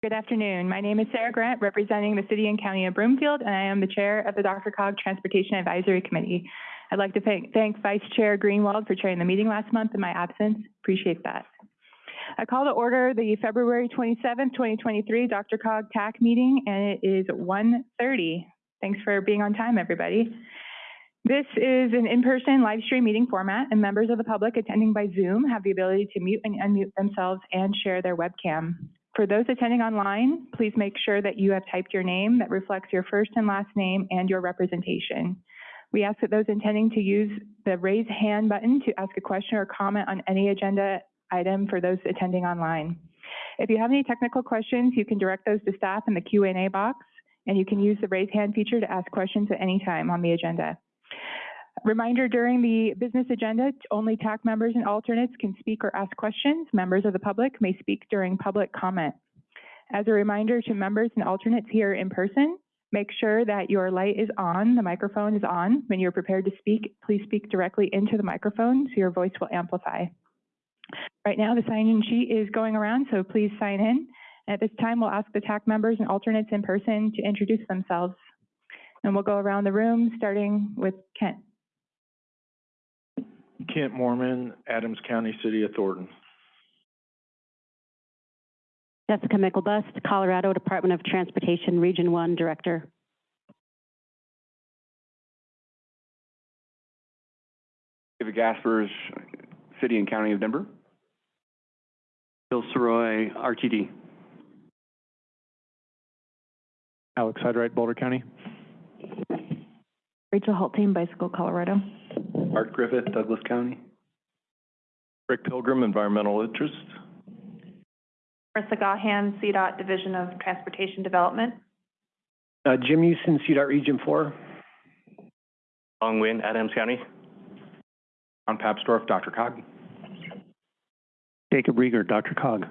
Good afternoon. My name is Sarah Grant, representing the City and County of Broomfield, and I am the Chair of the DRCOG Transportation Advisory Committee. I'd like to thank, thank Vice Chair Greenwald for chairing the meeting last month in my absence. Appreciate that. I call to order the February 27, 2023 DRCOG TAC meeting, and it is 1.30. Thanks for being on time, everybody. This is an in-person live stream meeting format, and members of the public attending by Zoom have the ability to mute and unmute themselves and share their webcam. For those attending online, please make sure that you have typed your name that reflects your first and last name and your representation. We ask that those intending to use the raise hand button to ask a question or comment on any agenda item for those attending online. If you have any technical questions, you can direct those to staff in the Q&A box, and you can use the raise hand feature to ask questions at any time on the agenda. Reminder, during the business agenda, only TAC members and alternates can speak or ask questions. Members of the public may speak during public comment. As a reminder to members and alternates here in person, make sure that your light is on, the microphone is on. When you're prepared to speak, please speak directly into the microphone so your voice will amplify. Right now, the sign-in sheet is going around, so please sign in. At this time, we'll ask the TAC members and alternates in person to introduce themselves. And we'll go around the room, starting with Kent. Kent Moorman, Adams County, City of Thornton. Jessica Myklebust, Colorado Department of Transportation, Region 1 Director. David Gaspers, City and County of Denver. Bill Sirois, RTD. Alex Hyde-Wright, Boulder County. Rachel Hultin, Bicycle, Colorado. Art Griffith, Douglas County. Rick Pilgrim, Environmental Interest. Marissa Gaughan, CDOT Division of Transportation Development. Uh, Jim Houston, CDOT Region 4. Long Nguyen, Adams County. Ron Papsdorf, DRCOG. Jacob Riger, DRCOG.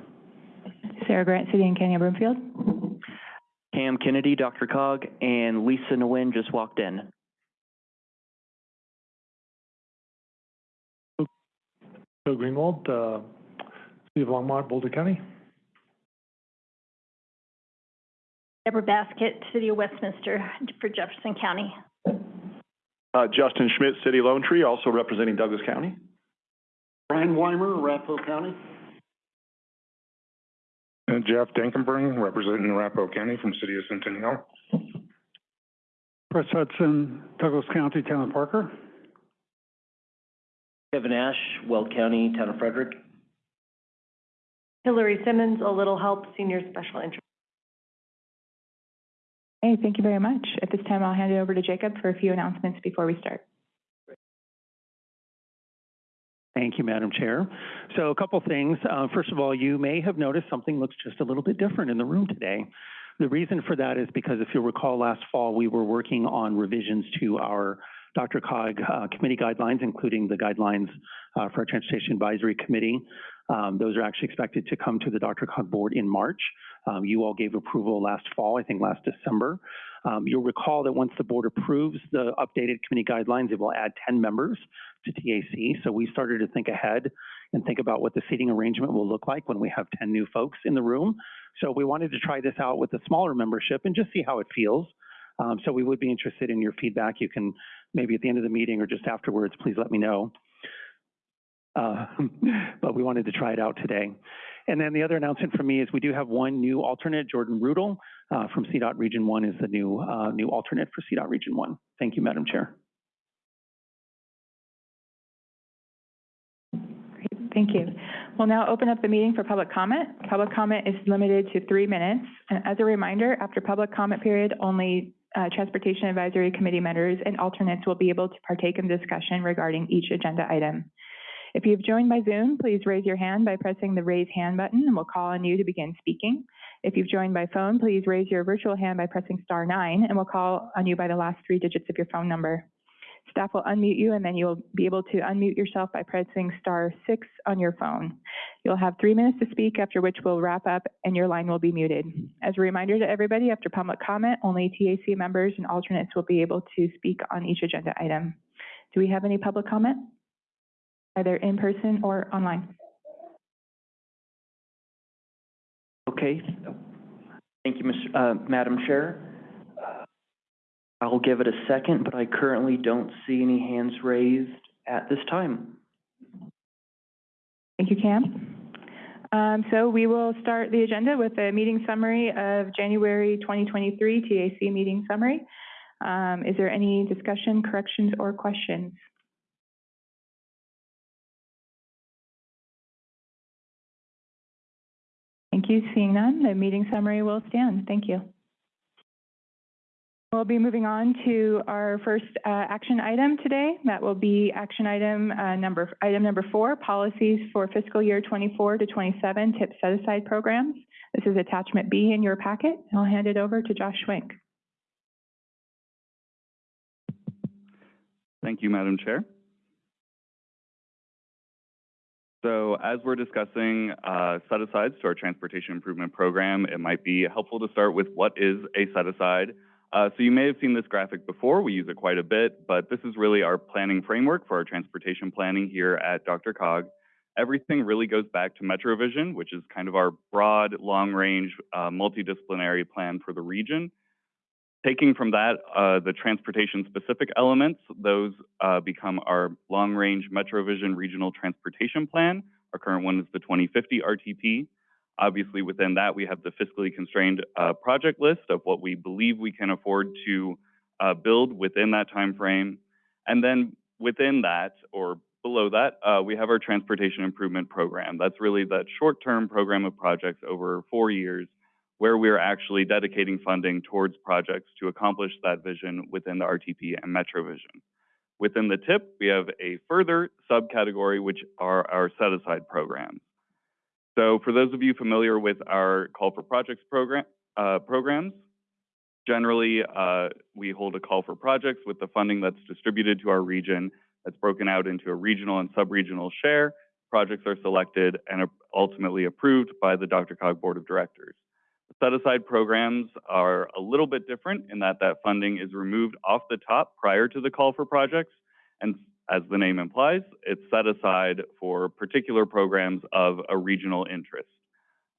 Sarah Grant, City and County of Broomfield. Cam Kennedy, DRCOG, and Lisa Nguyen just walked in. Bill Greenwald, uh, City of Longmont, Boulder County. Debra Baskett, City of Westminster for Jefferson County. Uh, Justin Schmitz, City of Lone Tree, also representing Douglas County. Bryan Weimer, Arapahoe County. And Jeff Dankenbring, representing Arapahoe County from City of Centennial. Chris Hudson, Douglas County, Town of Parker. Kevin Ash, Weld County, Town of Frederick. Hillary Simmons, A Little Help, Senior Special Interest. Hey, thank you very much. At this time, I'll hand it over to Jacob for a few announcements before we start. Thank you, Madam Chair. So a couple things. Uh, first of all, you may have noticed something looks just a little bit different in the room today. The reason for that is because if you'll recall last fall, we were working on revisions to our DRCOG uh, committee guidelines, including the guidelines uh, for our Transportation Advisory Committee. Um, those are actually expected to come to the DRCOG board in March. Um, you all gave approval last fall, I think last December. Um, you'll recall that once the board approves the updated committee guidelines, it will add 10 members to TAC. So we started to think ahead and think about what the seating arrangement will look like when we have 10 new folks in the room. So we wanted to try this out with a smaller membership and just see how it feels. Um, so we would be interested in your feedback. You can maybe at the end of the meeting or just afterwards, please let me know. Uh, but we wanted to try it out today. And then the other announcement from me is we do have one new alternate, Jordan Rudel uh, from CDOT Region 1 is the new, uh, new alternate for CDOT Region 1. Thank you, Madam Chair. Great, thank you. We'll now open up the meeting for public comment. Public comment is limited to three minutes. And as a reminder, after public comment period, only uh, Transportation Advisory Committee members and alternates will be able to partake in discussion regarding each agenda item. If you've joined by Zoom, please raise your hand by pressing the raise hand button and we'll call on you to begin speaking. If you've joined by phone, please raise your virtual hand by pressing star nine and we'll call on you by the last three digits of your phone number. Staff will unmute you and then you'll be able to unmute yourself by pressing star six on your phone. You'll have three minutes to speak, after which we'll wrap up and your line will be muted. As a reminder to everybody, after public comment, only TAC members and alternates will be able to speak on each agenda item. Do we have any public comment? Either in person or online? Okay. Thank you, uh, Madam Chair. I'll give it a second, but I currently don't see any hands raised at this time. Thank you, Cam. Um, so we will start the agenda with a meeting summary of January 2023 TAC meeting summary. Um, is there any discussion, corrections, or questions? Thank you. Seeing none, the meeting summary will stand. Thank you. We'll be moving on to our first uh, action item today. That will be action item uh, number item number four, policies for fiscal year 24 to 27 tip set aside programs. This is attachment B in your packet. I'll hand it over to Josh Schwenk. Thank you, Madam Chair. So as we're discussing uh, set-asides to our transportation improvement program, it might be helpful to start with what is a set-aside. Uh, so you may have seen this graphic before. We use it quite a bit, but this is really our planning framework for our transportation planning here at DRCOG. Everything really goes back to MetroVision, which is kind of our broad, long-range, uh, multidisciplinary plan for the region. Taking from that, uh, the transportation-specific elements, those uh, become our long-range MetroVision Regional Transportation Plan. Our current one is the 2050 RTP. Obviously, within that, we have the fiscally constrained uh, project list of what we believe we can afford to uh, build within that time frame. And then within that, or below that, uh, we have our transportation improvement program. That's really that short-term program of projects over four years where we're actually dedicating funding towards projects to accomplish that vision within the RTP and MetroVision. Within the TIP, we have a further subcategory, which are our set-aside programs. So for those of you familiar with our Call for Projects program, uh, programs, generally uh, we hold a call for projects with the funding that's distributed to our region that's broken out into a regional and sub-regional share. Projects are selected and ultimately approved by the DRCOG Board of Directors. Set-aside programs are a little bit different in that that funding is removed off the top prior to the call for projects, and as the name implies, it's set aside for particular programs of a regional interest.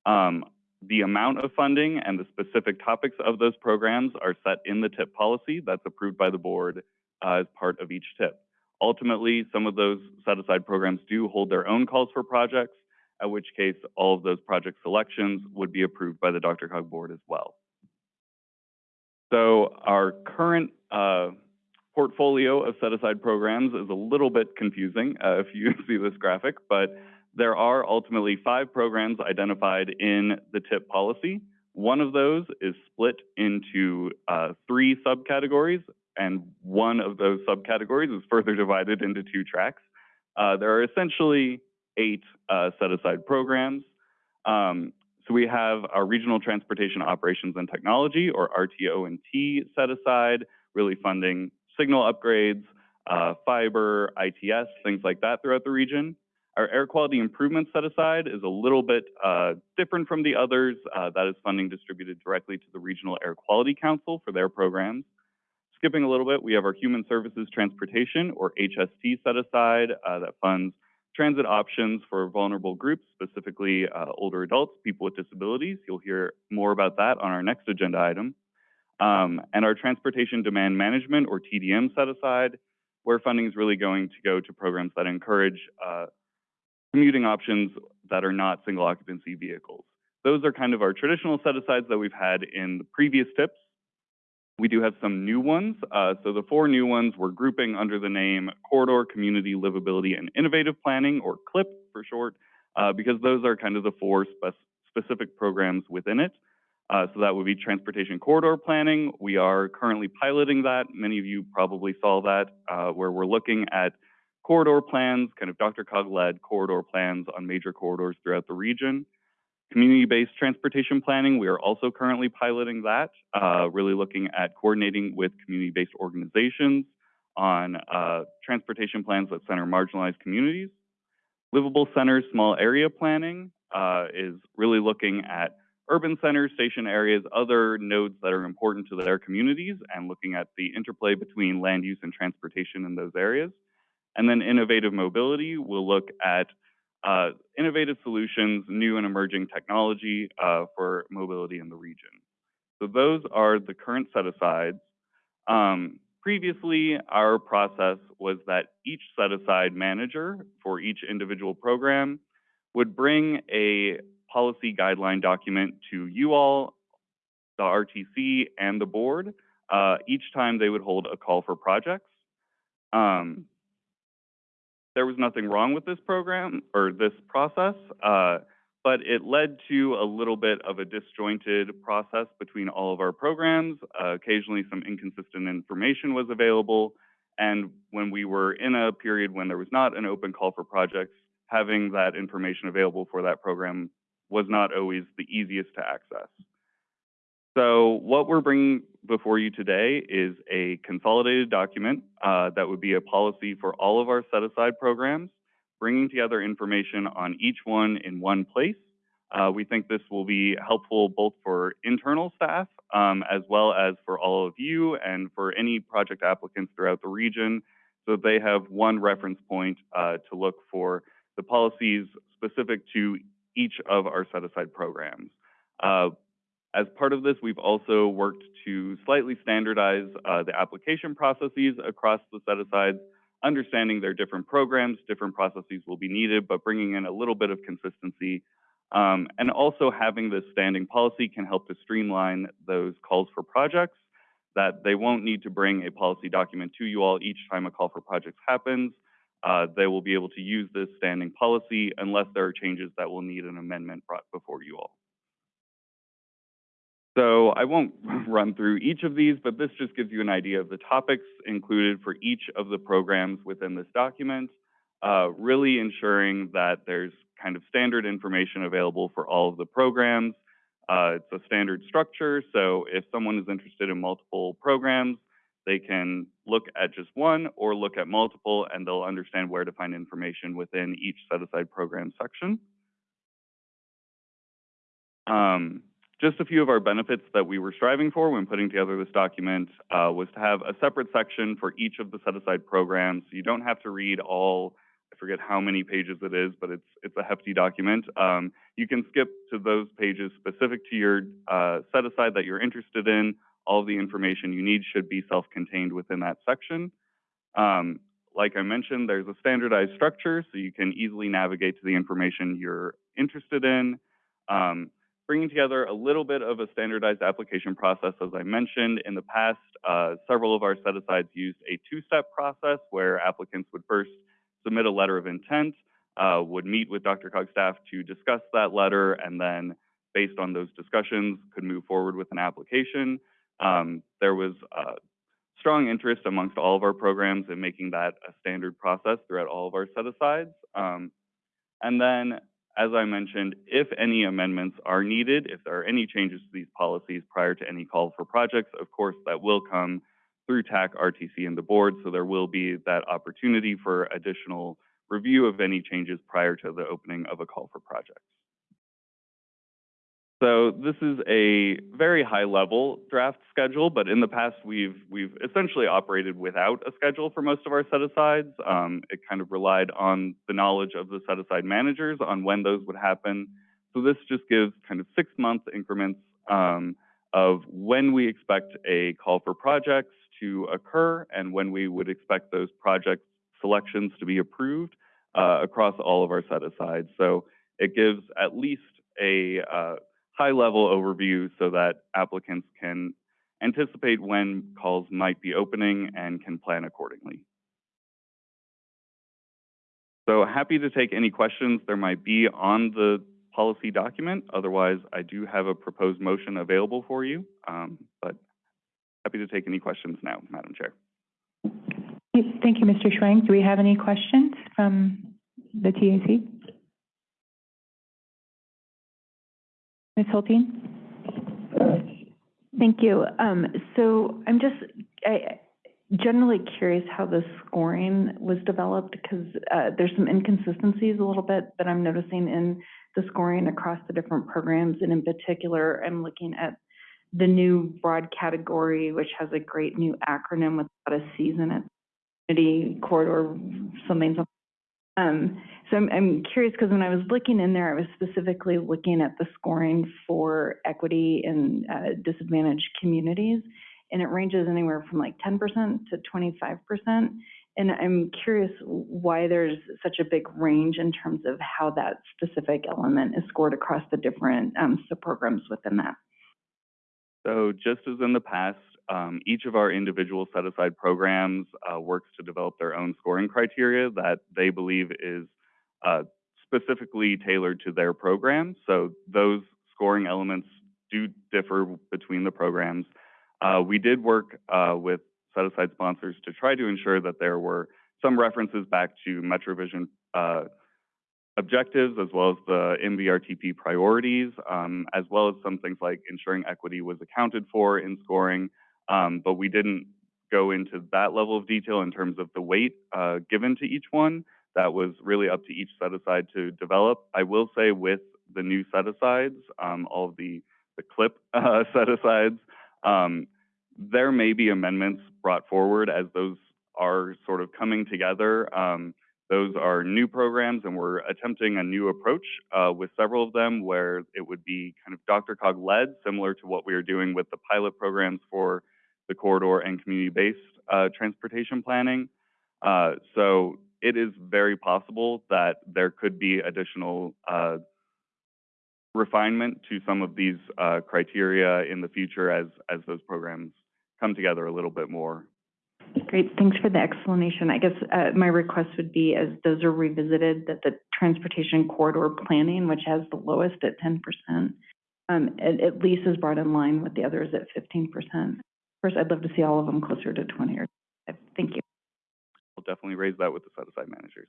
Um, the amount of funding and the specific topics of those programs are set in the TIP policy that's approved by the board uh, as part of each TIP. Ultimately, some of those set-aside programs do hold their own calls for projects, at which case all of those project selections would be approved by the DRCOG board as well. So our current uh, portfolio of set-aside programs is a little bit confusing uh, if you see this graphic, but there are ultimately five programs identified in the TIP policy. One of those is split into uh, three subcategories, and one of those subcategories is further divided into two tracks. Uh, there are essentially eight uh, set-aside programs. Um, so we have our Regional Transportation Operations and Technology, or RTO&T set aside, really funding signal upgrades, uh, fiber, ITS, things like that throughout the region. Our air quality improvement set aside is a little bit uh, different from the others. Uh, that is funding distributed directly to the Regional Air Quality Council for their programs. Skipping a little bit, we have our Human Services Transportation, or HST set aside, uh, that funds transit options for vulnerable groups, specifically uh, older adults, people with disabilities. You'll hear more about that on our next agenda item. Um, and our transportation demand management or TDM set aside, where funding is really going to go to programs that encourage uh, commuting options that are not single occupancy vehicles. Those are kind of our traditional set asides that we've had in the previous tips. We do have some new ones. Uh, so the four new ones we're grouping under the name Corridor Community Livability and Innovative Planning, or CLIP for short, uh, because those are kind of the four spe specific programs within it. Uh, so that would be transportation corridor planning. We are currently piloting that. Many of you probably saw that, uh, where we're looking at corridor plans, kind of DRCOG-led corridor plans on major corridors throughout the region. Community-based transportation planning, we are also currently piloting that, uh, really looking at coordinating with community-based organizations on uh, transportation plans that center marginalized communities. Livable centers, small area planning uh, is really looking at urban centers, station areas, other nodes that are important to their communities, and looking at the interplay between land use and transportation in those areas. And then innovative mobility, we'll look at uh, innovative solutions, new and emerging technology uh, for mobility in the region. So those are the current set-asides. Um, previously, our process was that each set-aside manager for each individual program would bring a policy guideline document to you all, the RTC, and the board uh, each time they would hold a call for projects. Um, there was nothing wrong with this program or this process, uh, but it led to a little bit of a disjointed process between all of our programs. Uh, occasionally, some inconsistent information was available. And when we were in a period when there was not an open call for projects, having that information available for that program was not always the easiest to access. So what we're bringing before you today is a consolidated document uh, that would be a policy for all of our set-aside programs, bringing together information on each one in one place. Uh, we think this will be helpful both for internal staff um, as well as for all of you and for any project applicants throughout the region so they have one reference point uh, to look for the policies specific to each of our set-aside programs. Uh, as part of this, we've also worked to slightly standardize uh, the application processes across the set-asides, understanding their different programs, different processes will be needed, but bringing in a little bit of consistency. Um, and also having this standing policy can help to streamline those calls for projects, that they won't need to bring a policy document to you all each time a call for projects happens. Uh, they will be able to use this standing policy unless there are changes that will need an amendment brought before you all. So I won't run through each of these, but this just gives you an idea of the topics included for each of the programs within this document, uh, really ensuring that there's kind of standard information available for all of the programs. Uh, it's a standard structure, so if someone is interested in multiple programs, they can look at just one or look at multiple and they'll understand where to find information within each set-aside program section. Um, just a few of our benefits that we were striving for when putting together this document uh, was to have a separate section for each of the set-aside programs. So you don't have to read all, I forget how many pages it is, but it's, it's a hefty document. Um, you can skip to those pages specific to your uh, set-aside that you're interested in. All the information you need should be self-contained within that section. Um, like I mentioned, there's a standardized structure, so you can easily navigate to the information you're interested in. Um, bringing together a little bit of a standardized application process, as I mentioned. In the past, uh, several of our set-asides used a two-step process where applicants would first submit a letter of intent, uh, would meet with DRCOG staff to discuss that letter, and then based on those discussions, could move forward with an application. Um, there was strong interest amongst all of our programs in making that a standard process throughout all of our set-asides. Um, and then as I mentioned, if any amendments are needed, if there are any changes to these policies prior to any call for projects, of course, that will come through TAC, RTC, and the board. So there will be that opportunity for additional review of any changes prior to the opening of a call for projects. So this is a very high level draft schedule, but in the past we've we've essentially operated without a schedule for most of our set asides. Um, it kind of relied on the knowledge of the set aside managers on when those would happen. So this just gives kind of six month increments um, of when we expect a call for projects to occur and when we would expect those project selections to be approved uh, across all of our set asides. So it gives at least a uh, high-level overview so that applicants can anticipate when calls might be opening and can plan accordingly. So happy to take any questions there might be on the policy document. Otherwise, I do have a proposed motion available for you, um, but happy to take any questions now, Madam Chair. Thank you, Mr. Schwenk. Do we have any questions from the TAC? Ms. Hultin? Thank you. Um, so I'm just I, generally curious how the scoring was developed because uh, there's some inconsistencies a little bit that I'm noticing in the scoring across the different programs. And in particular, I'm looking at the new broad category, which has a great new acronym with a season it, community corridor, something, something. Um, so I'm, I'm curious, because when I was looking in there, I was specifically looking at the scoring for equity in uh, disadvantaged communities, and it ranges anywhere from like ten percent to twenty-five percent. And I'm curious why there's such a big range in terms of how that specific element is scored across the different um, subprograms within that. So just as in the past, um, each of our individual set-aside programs uh, works to develop their own scoring criteria that they believe is uh, specifically tailored to their program. So those scoring elements do differ between the programs. Uh, we did work uh, with set-aside sponsors to try to ensure that there were some references back to MetroVision uh, objectives as well as the MVRTP priorities, um, as well as some things like ensuring equity was accounted for in scoring. Um, but we didn't go into that level of detail in terms of the weight uh, given to each one. That was really up to each set aside to develop. I will say with the new set asides, um, all of the, the CLIP uh, set asides, um, there may be amendments brought forward as those are sort of coming together. Um, those are new programs, and we're attempting a new approach uh, with several of them where it would be kind of DRCOG led, similar to what we are doing with the pilot programs for the corridor and community-based uh, transportation planning. Uh, so it is very possible that there could be additional uh, refinement to some of these uh, criteria in the future as, as those programs come together a little bit more. Great, thanks for the explanation. I guess uh, my request would be, as those are revisited, that the transportation corridor planning, which has the lowest at ten percent, um, at, at least is brought in line with the others at fifteen percent. Of course, I'd love to see all of them closer to twenty or, thank you. We'll definitely raise that with the set-aside managers.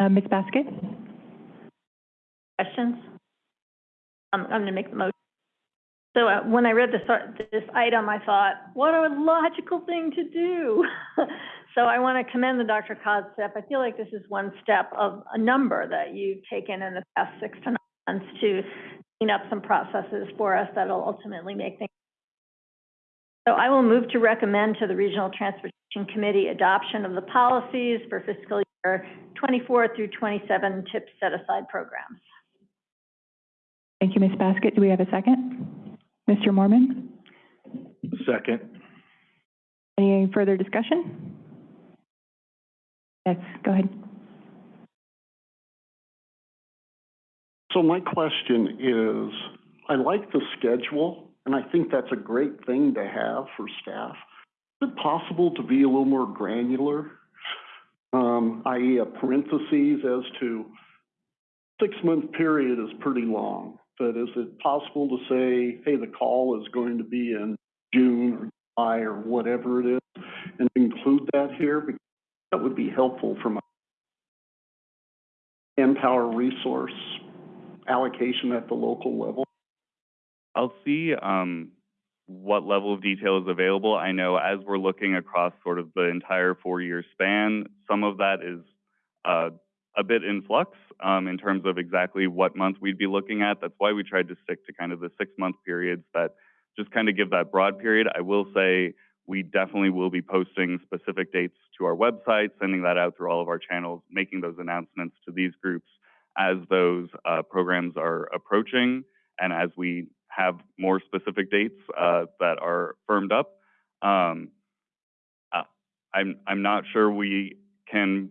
Uh, Ms. Baskett? Questions? I'm, I'm going to make the motion. So uh, when I read this, this item, I thought, what a logical thing to do. So I want to commend the DRCOG staff. I feel like this is one step of a number that you've taken in the past six to nine months to clean up some processes for us that'll ultimately make things. So I will move to recommend to the Regional Transportation Committee adoption of the policies for fiscal year 24 through 27 TIP set-aside programs. Thank you, Ms. Baskett. Do we have a second? Mr. Moorman? Second. Any further discussion? Yes, go ahead. So my question is, I like the schedule, and I think that's a great thing to have for staff. Is it possible to be a little more granular? Um, i.e. a parentheses as to six-month period is pretty long, but is it possible to say, hey, the call is going to be in June or July or whatever it is, and include that here? Because that would be helpful from a manpower resource allocation at the local level. I'll see um, what level of detail is available. I know as we're looking across sort of the entire four-year span, some of that is uh, a bit in flux um, in terms of exactly what month we'd be looking at. That's why we tried to stick to kind of the six-month periods that just kind of give that broad period. I will say we definitely will be posting specific dates to our website, sending that out through all of our channels, making those announcements to these groups as those uh, programs are approaching and as we have more specific dates uh, that are firmed up. Um, uh, I'm, I'm not sure we can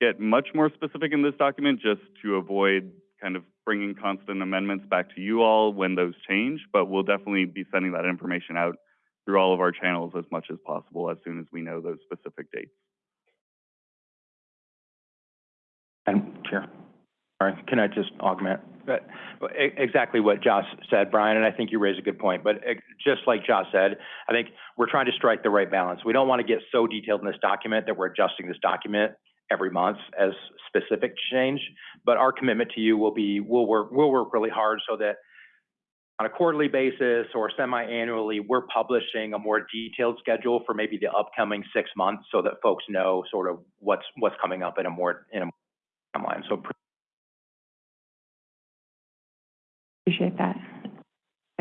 get much more specific in this document just to avoid kind of bringing constant amendments back to you all when those change, but we'll definitely be sending that information out through all of our channels as much as possible as soon as we know those specific dates. And Chair, can I just augment? But exactly what Josh said, Bryan, and I think you raised a good point. But just like Josh said, I think we're trying to strike the right balance. We don't want to get so detailed in this document that we're adjusting this document every month as specific change. But our commitment to you will be, we'll work, we'll work really hard so that on a quarterly basis or semi-annually, we're publishing a more detailed schedule for maybe the upcoming six months so that folks know sort of what's, what's coming up in a more, in a timeline. So Appreciate that.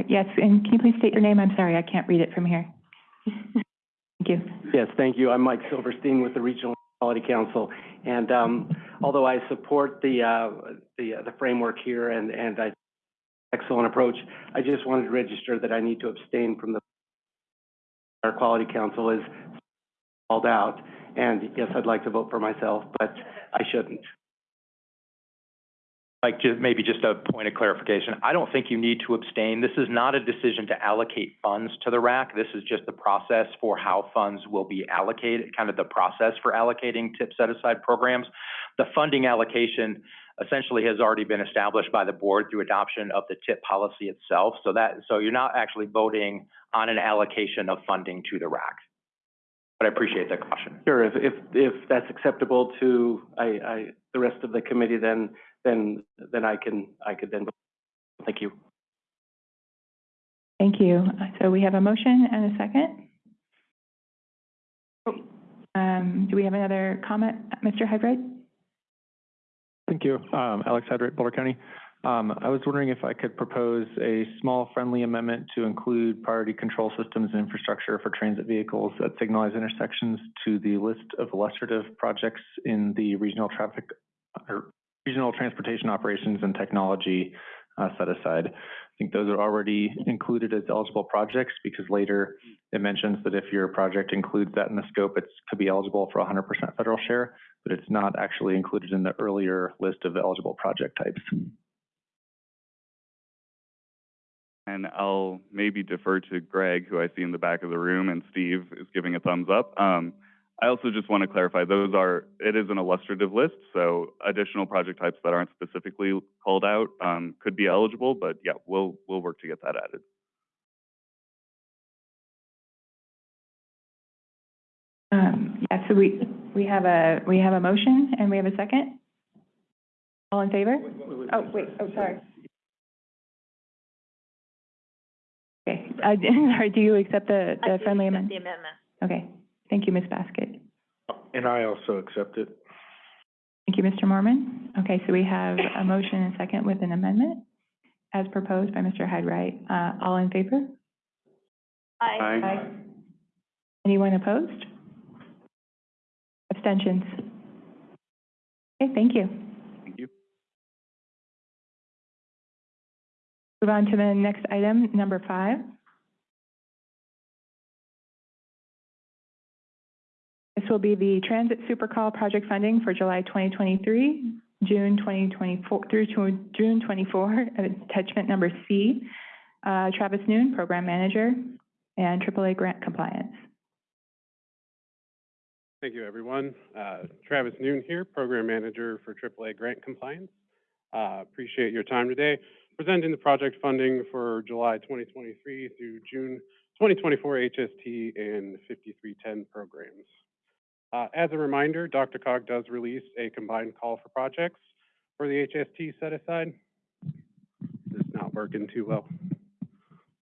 Yes, and can you please state your name? I'm sorry, I can't read it from here. Thank you. Yes, thank you. I'm Mike Silverstein with the Regional Quality Council. And um, although I support the, uh, the, uh, the framework here and, and I, excellent approach, I just wanted to register that I need to abstain from the, Air Quality Council is called out. And yes, I'd like to vote for myself, but I shouldn't. Like, just, maybe just a point of clarification. I don't think you need to abstain. This is not a decision to allocate funds to the RAC. This is just the process for how funds will be allocated, kind of the process for allocating tip set-aside programs. The funding allocation essentially has already been established by the board through adoption of the tip policy itself. So that, so you're not actually voting on an allocation of funding to the RAC. But I appreciate the caution. Sure, if, if, if that's acceptable to, I, I, the rest of the committee, then, then, then I can, I could then, vote. thank you. Thank you. So we have a motion and a second. Um, do we have another comment, Mr. Hyde-Wright? Thank you. Um, Alex Hyde-Wright, Boulder County. Um, I was wondering if I could propose a small friendly amendment to include priority control systems and infrastructure for transit vehicles at signalized intersections to the list of illustrative projects in the regional traffic or regional transportation operations and technology uh, set aside. I think those are already included as eligible projects because later it mentions that if your project includes that in the scope, it could be eligible for 100% federal share, but it's not actually included in the earlier list of eligible project types. And I'll maybe defer to Greg, who I see in the back of the room, and Steve is giving a thumbs up. Um, I also just want to clarify, those are, it is an illustrative list, so additional project types that aren't specifically called out um, could be eligible, but yeah, we'll, we'll work to get that added. Um, yeah, so we, we have a, we have a motion and we have a second. All in favor? Oh, wait, oh, sorry. Okay, uh, sorry, do you accept the, the friendly amendment? The amendment. Okay, thank you, Ms. Baskett. And I also accept it. Thank you, Mr. Moorman. Okay, so we have a motion and second with an amendment as proposed by Mr. Hyde-Wright. Uh, all in favor? Aye. Aye. Anyone opposed? Abstentions? Okay, thank you. Thank you. Move on to the next item, number five. This will be the Transit Supercall project funding for July 2023, June 2024, through June 24, attachment number C. Uh, Travis Noon, Program Manager, and AAA Grant Compliance. Thank you, everyone. Uh, Travis Noon here, Program Manager for AAA Grant Compliance. Uh, appreciate your time today presenting the project funding for July 2023 through June 2024 HST and 5310 programs. Uh, as a reminder, DRCOG does release a combined call for projects for the HST set aside. It's not working too well.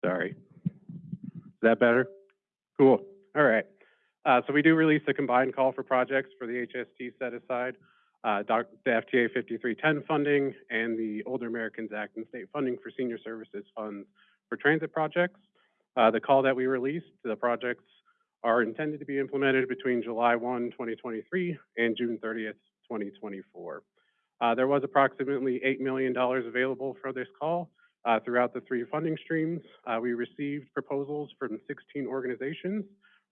Sorry. Is that better? Cool. All right. Uh, so we do release a combined call for projects for the HST set aside, uh, the FTA 5310 funding, and the Older Americans Act and state funding for senior services funds for transit projects. Uh, the call that we released, the projects are intended to be implemented between July 1, 2023 and June 30th, 2024. Uh, there was approximately $8 million available for this call uh, throughout the three funding streams. Uh, we received proposals from 16 organizations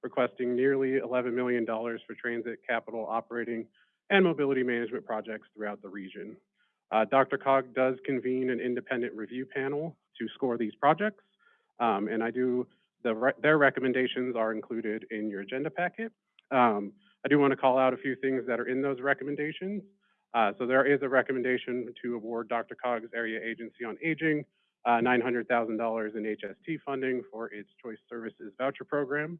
requesting nearly $11 million for transit capital operating and mobility management projects throughout the region. Uh, DRCOG does convene an independent review panel to score these projects, um, and I do the re their recommendations are included in your agenda packet. Um, I do want to call out a few things that are in those recommendations. Uh, so there is a recommendation to award DRCOG's Area Agency on Aging uh, $900,000 in HST funding for its Choice Services Voucher Program.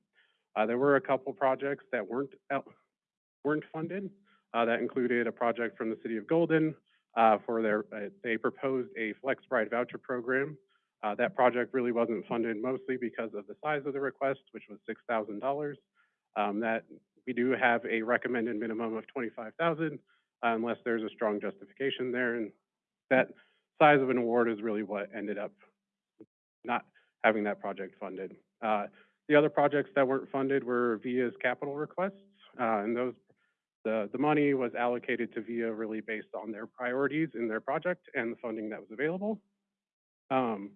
Uh, there were a couple projects that weren't weren't funded. Uh, that included a project from the City of Golden uh, for their uh, they proposed a FlexRide voucher program uh, that project really wasn't funded mostly because of the size of the request, which was $6,000. Um, that we do have a recommended minimum of 25,000 uh, unless there's a strong justification there. And that size of an award is really what ended up not having that project funded. Uh, The other projects that weren't funded were VIA's capital requests, uh, and those, the, the money was allocated to VIA really based on their priorities in their project and the funding that was available. Um,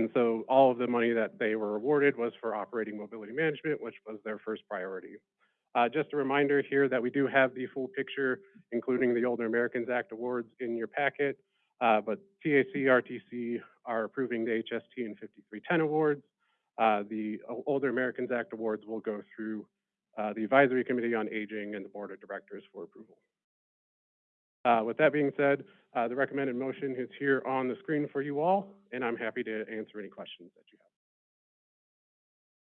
and so all of the money that they were awarded was for operating mobility management, which was their first priority. Uh, just a reminder here that we do have the full picture, including the Older Americans Act awards in your packet. Uh, but TAC, RTC are approving the HST and 5310 awards. Uh, the Older Americans Act awards will go through uh, the Advisory Committee on Aging and the Board of Directors for approval. Uh, with that being said, uh, the recommended motion is here on the screen for you all, and I'm happy to answer any questions that you have.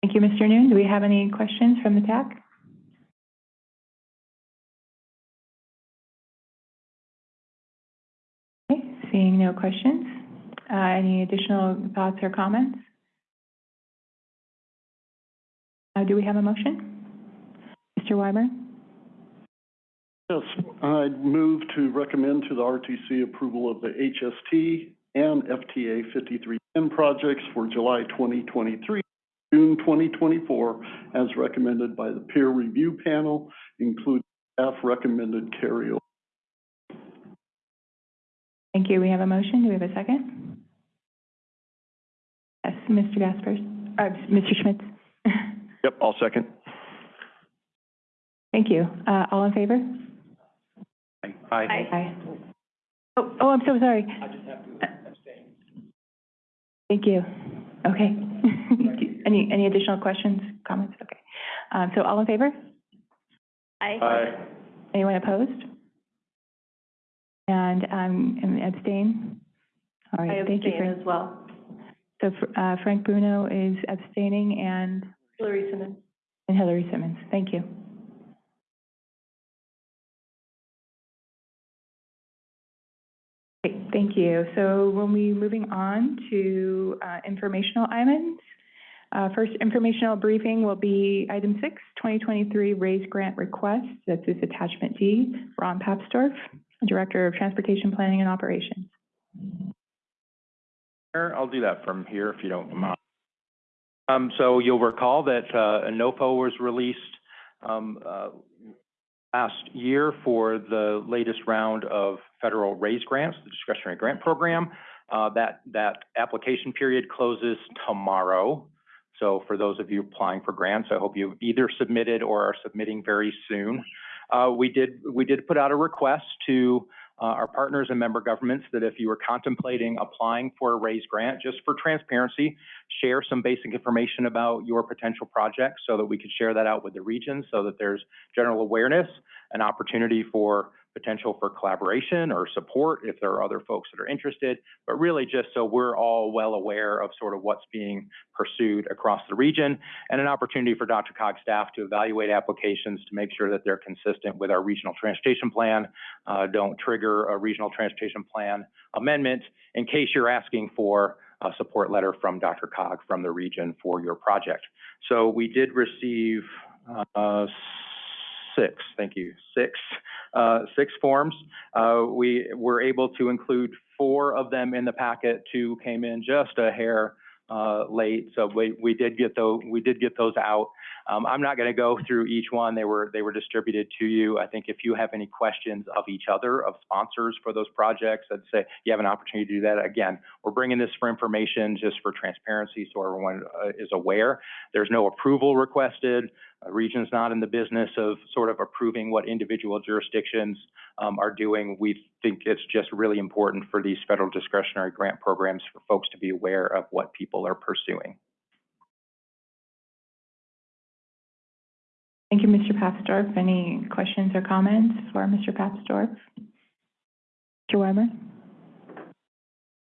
Thank you, Mr. Noon. Do we have any questions from the TAC? Okay, seeing no questions. Uh, any additional thoughts or comments? Uh, do we have a motion? Mr. Weimer? Yes, I'd move to recommend to the RTC approval of the HST and FTA 5310 projects for July 2023, June 2024, as recommended by the peer review panel, including staff recommended carryover. Thank you. We have a motion. Do we have a second? Yes, Mr. Gaspers, uh, Mr. Schmitz. Yep, I'll second. Thank you. Uh, all in favor? Aye. Aye. Oh, oh, I'm so sorry. I just have to abstain. Thank you. Okay. Any, any additional questions, comments? Okay. Um, so all in favor? Aye. Anyone opposed? And, um, and abstain? All I right, thank you, abstain Frank. as well. So, uh, Frank Bruno is abstaining and, Hillary Simmons. and Hillary Simmons. Thank you. Thank you. So when we moving on to, uh, informational items, uh, first informational briefing will be item six, 2023 RAISE grant request. That's this attachment D, Ron Papsdorf, Director of Transportation Planning and Operations. I'll do that from here if you don't mind. Um, so you'll recall that, uh, a NOFO was released, um, uh, last year for the latest round of federal RAISE grants, the discretionary grant program. Uh, that, that application period closes tomorrow. So for those of you applying for grants, I hope you either submitted or are submitting very soon. Uh, we did, we did put out a request to, uh, our partners and member governments that if you were contemplating applying for a RAISE grant, just for transparency, share some basic information about your potential project so that we could share that out with the region so that there's general awareness, and opportunity for potential for collaboration or support if there are other folks that are interested, but really just so we're all well aware of sort of what's being pursued across the region and an opportunity for DRCOG staff to evaluate applications to make sure that they're consistent with our regional transportation plan, uh, don't trigger a regional transportation plan amendment in case you're asking for a support letter from DRCOG from the region for your project. So we did receive, uh, six, thank you, six, uh, six forms. Uh, we were able to include four of them in the packet. Two came in just a hair, uh, late, so we, we did get those, we did get those out. Um, I'm not gonna go through each one. They were, they were distributed to you. I think if you have any questions of each other, of sponsors for those projects, I'd say you have an opportunity to do that. Again, we're bringing this for information, just for transparency, so everyone, uh, is aware. There's no approval requested. Region's not in the business of sort of approving what individual jurisdictions um, are doing. We think it's just really important for these federal discretionary grant programs for folks to be aware of what people are pursuing. Thank you, Mr. Papsdorf. Any questions or comments for Mr. Papsdorf? Mr. Weimer?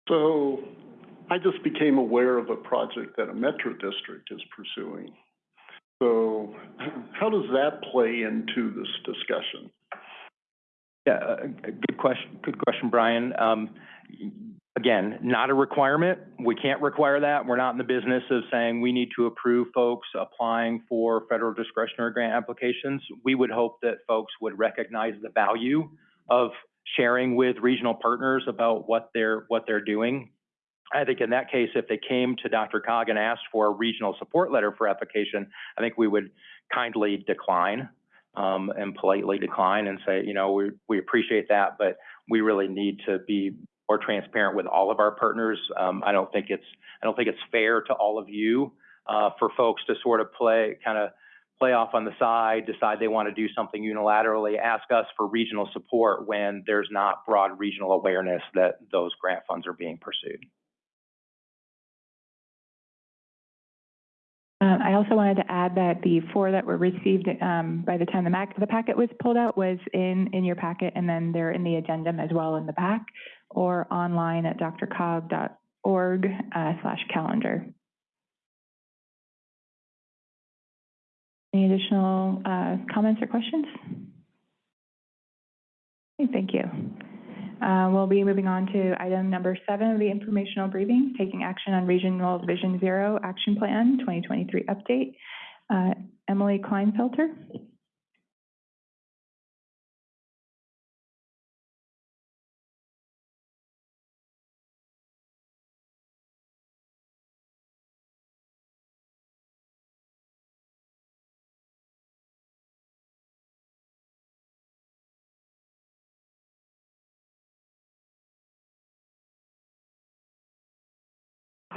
So I just became aware of a project that a metro district is pursuing. So how does that play into this discussion? Yeah, uh, good question, good question, Bryan. Um, again, not a requirement. We can't require that. We're not in the business of saying we need to approve folks applying for federal discretionary grant applications. We would hope that folks would recognize the value of sharing with regional partners about what they're, what they're doing. I think in that case, if they came to DRCOG and asked for a regional support letter for application, I think we would kindly decline, um, and politely decline and say, you know, we, we appreciate that, but we really need to be more transparent with all of our partners. Um, I don't think it's, I don't think it's fair to all of you, uh, for folks to sort of play, kind of play off on the side, decide they want to do something unilaterally, ask us for regional support when there's not broad regional awareness that those grant funds are being pursued. Uh, I also wanted to add that the four that were received, um, by the time the Mac, the packet was pulled out was in, in your packet, and then they're in the addendum as well in the back, or online at drcog.org, uh, slash calendar. Any additional, uh, comments or questions? Thank you. Uh, we'll be moving on to item number seven of the informational briefing, taking action on Regional Vision Zero Action Plan 2023 update. Uh, Emily Kleinfelter.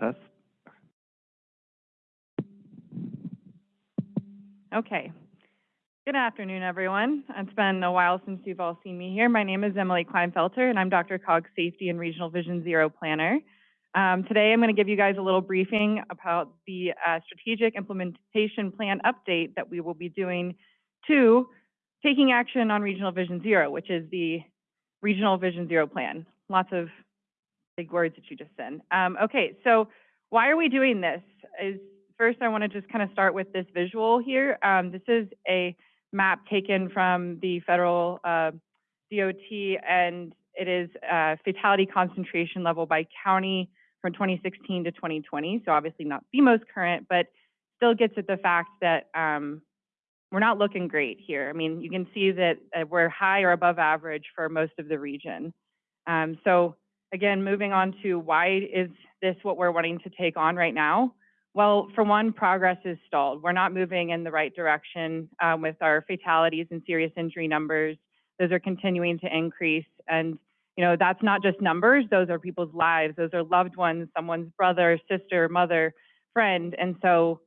Tess? Okay. Good afternoon, everyone. It's been a while since you've all seen me here. My name is Emily Kleinfelter, and I'm DRCOG's Safety and Regional Vision Zero Planner. Um, today, I'm going to give you guys a little briefing about the uh, strategic implementation plan update that we will be doing to taking action on Regional Vision Zero, which is the Regional Vision Zero Plan. Lots of big words that you just said. Um, okay, so why are we doing this? Is first I want to just kind of start with this visual here. Um, this is a map taken from the federal uh, DOT, and it is uh, fatality concentration level by county from 2016 to 2020. So obviously not the most current, but still gets at the fact that um, we're not looking great here. I mean, you can see that uh, we're high or above average for most of the region. Um, so again, moving on to why is this what we're wanting to take on right now? Well, for one, progress is stalled. We're not moving in the right direction um, with our fatalities and serious injury numbers. Those are continuing to increase. And, you know, that's not just numbers, those are people's lives. Those are loved ones, someone's brother, sister, mother, friend. And so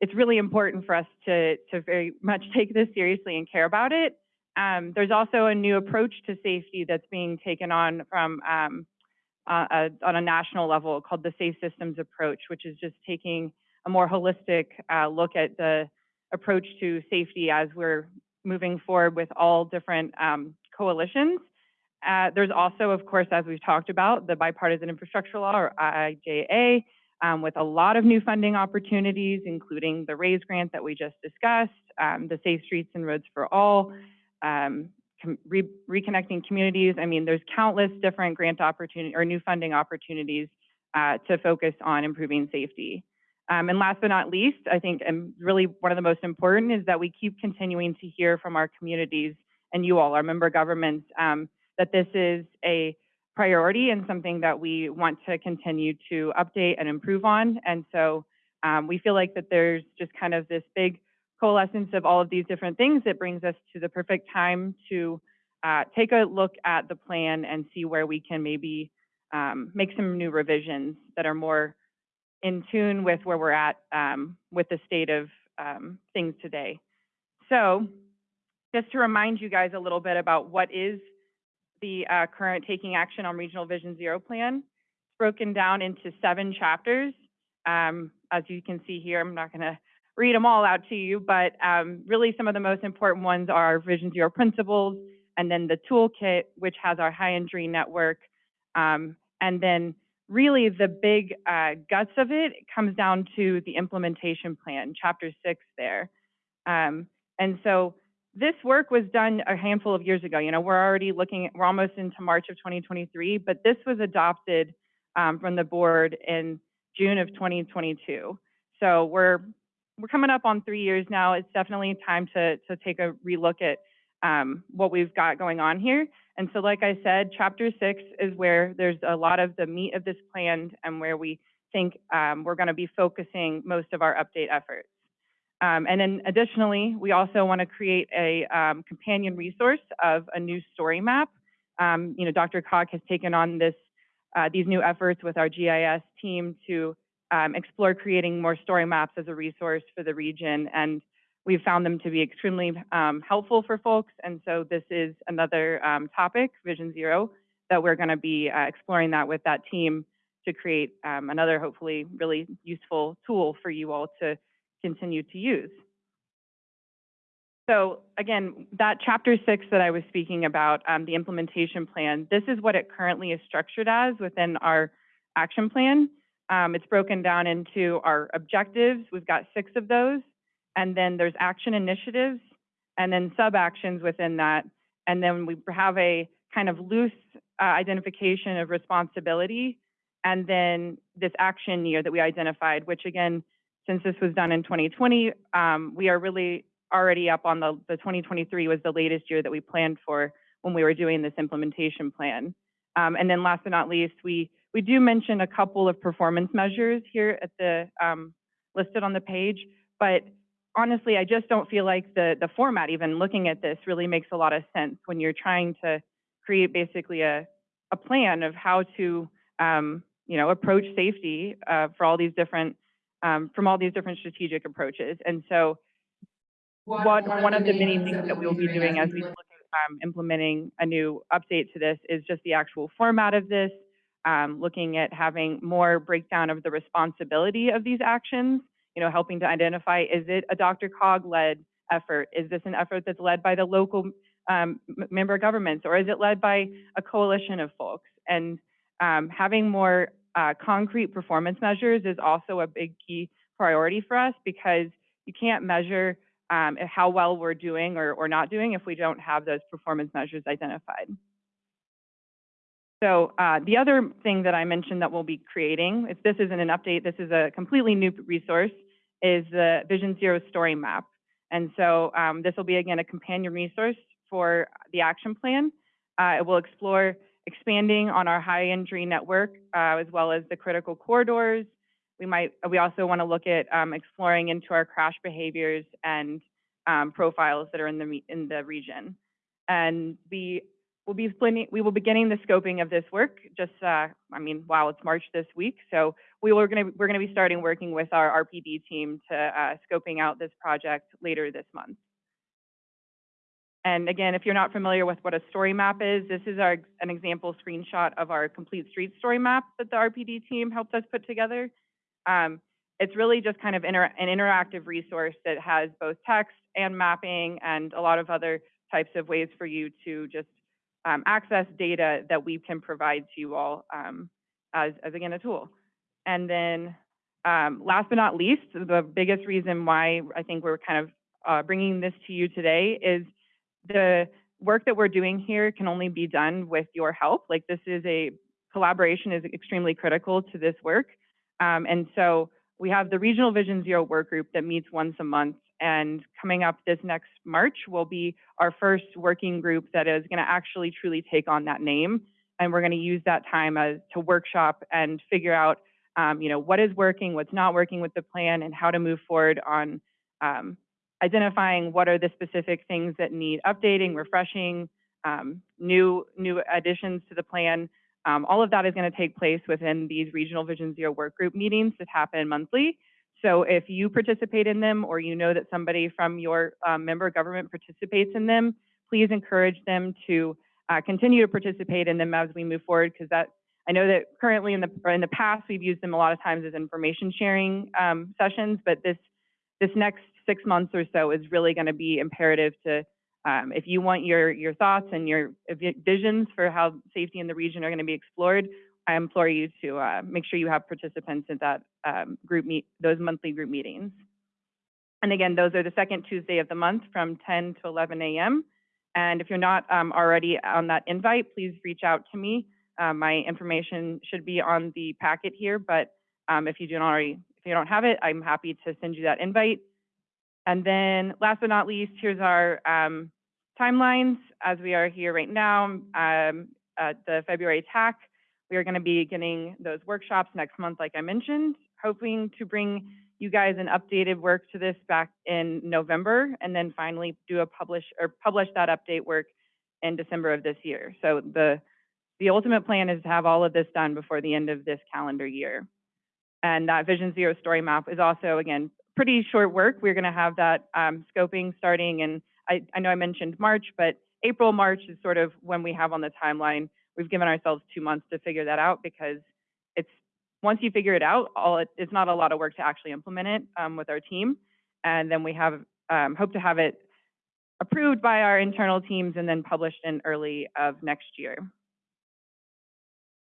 it's really important for us to, to very much take this seriously and care about it. Um, there's also a new approach to safety that's being taken on from um, uh, uh, on a national level called the Safe Systems Approach, which is just taking a more holistic uh, look at the approach to safety as we're moving forward with all different um, coalitions. Uh, there's also, of course, as we've talked about, the Bipartisan Infrastructure Law, or IIJA, um, with a lot of new funding opportunities, including the RAISE grant that we just discussed, um, the Safe Streets and Roads for All, um, re reconnecting communities. I mean, there's countless different grant opportunity or new funding opportunities uh, to focus on improving safety. Um, and last but not least, I think, and really one of the most important is that we keep continuing to hear from our communities and you all, our member governments, um, that this is a priority and something that we want to continue to update and improve on. And so um, we feel like that there's just kind of this big coalescence of all of these different things that brings us to the perfect time to uh, take a look at the plan and see where we can maybe um, make some new revisions that are more in tune with where we're at um, with the state of um, things today. So just to remind you guys a little bit about what is the uh, current Taking Action on Regional Vision Zero plan. It's broken down into seven chapters. Um, as you can see here, I'm not going to read them all out to you, but um, really some of the most important ones are Vision Zero principles, and then the toolkit, which has our high injury network, um, and then really the big uh, guts of it comes down to the implementation plan, chapter six there. Um, and so this work was done a handful of years ago. You know, we're already looking, at, we're almost into March of 2023, but this was adopted um, from the board in June of 2022. So we're we're coming up on three years now. It's definitely time to to take a relook at um, what we've got going on here. And so, like I said, chapter six is where there's a lot of the meat of this plan and where we think um, we're going to be focusing most of our update efforts. Um, and then additionally, we also want to create a um, companion resource of a new story map. Um, you know, DRCOG has taken on this uh, these new efforts with our GIS team to um, explore creating more story maps as a resource for the region. And we've found them to be extremely um, helpful for folks. And so this is another um, topic, Vision Zero, that we're going to be uh, exploring that with that team to create um, another hopefully really useful tool for you all to continue to use. So again, that chapter six that I was speaking about, um, the implementation plan, this is what it currently is structured as within our action plan. Um, it's broken down into our objectives. We've got six of those. And then there's action initiatives and then sub-actions within that. And then we have a kind of loose uh, identification of responsibility. And then this action year that we identified, which again, since this was done in 2020, um, we are really already up on the, the 2023 was the latest year that we planned for when we were doing this implementation plan. Um, and then last but not least, we, we do mention a couple of performance measures here at the, um, listed on the page, but honestly, I just don't feel like the, the format, even looking at this, really makes a lot of sense when you're trying to create basically a, a plan of how to, um, you know, approach safety uh, for all these different, um, from all these different strategic approaches. And so what, one of the many things that we will be doing as we look at um, implementing a new update to this is just the actual format of this, um, looking at having more breakdown of the responsibility of these actions, you know, helping to identify, is it a DRCOG-led effort? Is this an effort that's led by the local um, member governments, or is it led by a coalition of folks? And um, having more uh, concrete performance measures is also a big key priority for us because you can't measure um, how well we're doing or, or not doing if we don't have those performance measures identified. So uh, the other thing that I mentioned that we'll be creating, if this isn't an update, this is a completely new resource, is the Vision Zero Story Map. And so um, this will be, again, a companion resource for the action plan. Uh, it will explore expanding on our high injury network, uh, as well as the critical corridors, we might, we also want to look at um, exploring into our crash behaviors and um, profiles that are in the in the region. And we will be splitting, we will be beginning the scoping of this work. Just, uh, I mean, wow, it's March this week, so we were to we're to be starting working with our RPD team to uh, scoping out this project later this month. And again, if you're not familiar with what a story map is, this is our an example screenshot of our complete street story map that the RPD team helped us put together. Um, it's really just kind of inter an interactive resource that has both text and mapping and a lot of other types of ways for you to just um, access data that we can provide to you all um, as, as, again, a tool. And then um, last but not least, the biggest reason why I think we're kind of uh, bringing this to you today is the work that we're doing here can only be done with your help. Like this is a collaboration is extremely critical to this work. Um, and so we have the Regional Vision Zero work group that meets once a month. And coming up this next March will be our first working group that is going to actually truly take on that name. And we're going to use that time as to workshop and figure out, um, you know, what is working, what's not working with the plan, and how to move forward on um, identifying what are the specific things that need updating, refreshing, um, new new additions to the plan, um, all of that is going to take place within these regional Vision Zero work group meetings that happen monthly. So if you participate in them or you know that somebody from your um, member government participates in them, please encourage them to uh, continue to participate in them as we move forward because that I know that currently in the in the past we've used them a lot of times as information sharing um, sessions, but this this next six months or so is really going to be imperative to, um, if you want your, your thoughts and your visions for how safety in the region are going to be explored, I implore you to, uh, make sure you have participants at that, um, group meet, those monthly group meetings. And again, those are the second Tuesday of the month from ten to eleven AM. And if you're not, um, already on that invite, please reach out to me. Uh, my information should be on the packet here, but, um, if you don't already, if you don't have it, I'm happy to send you that invite. And then last but not least, here's our um, timelines as we are here right now um, at the February TAC. We are going to be getting those workshops next month, like I mentioned, hoping to bring you guys an updated work to this back in November, and then finally do a publish or publish that update work in December of this year. So the the ultimate plan is to have all of this done before the end of this calendar year. And that Vision Zero story map is also, again, pretty short work. We're going to have that um, scoping starting and I, I know I mentioned March, but April, March is sort of when we have on the timeline. We've given ourselves two months to figure that out because it's, once you figure it out, all it, it's not a lot of work to actually implement it um, with our team. And then we have, um, hope to have it approved by our internal teams and then published in early of next year.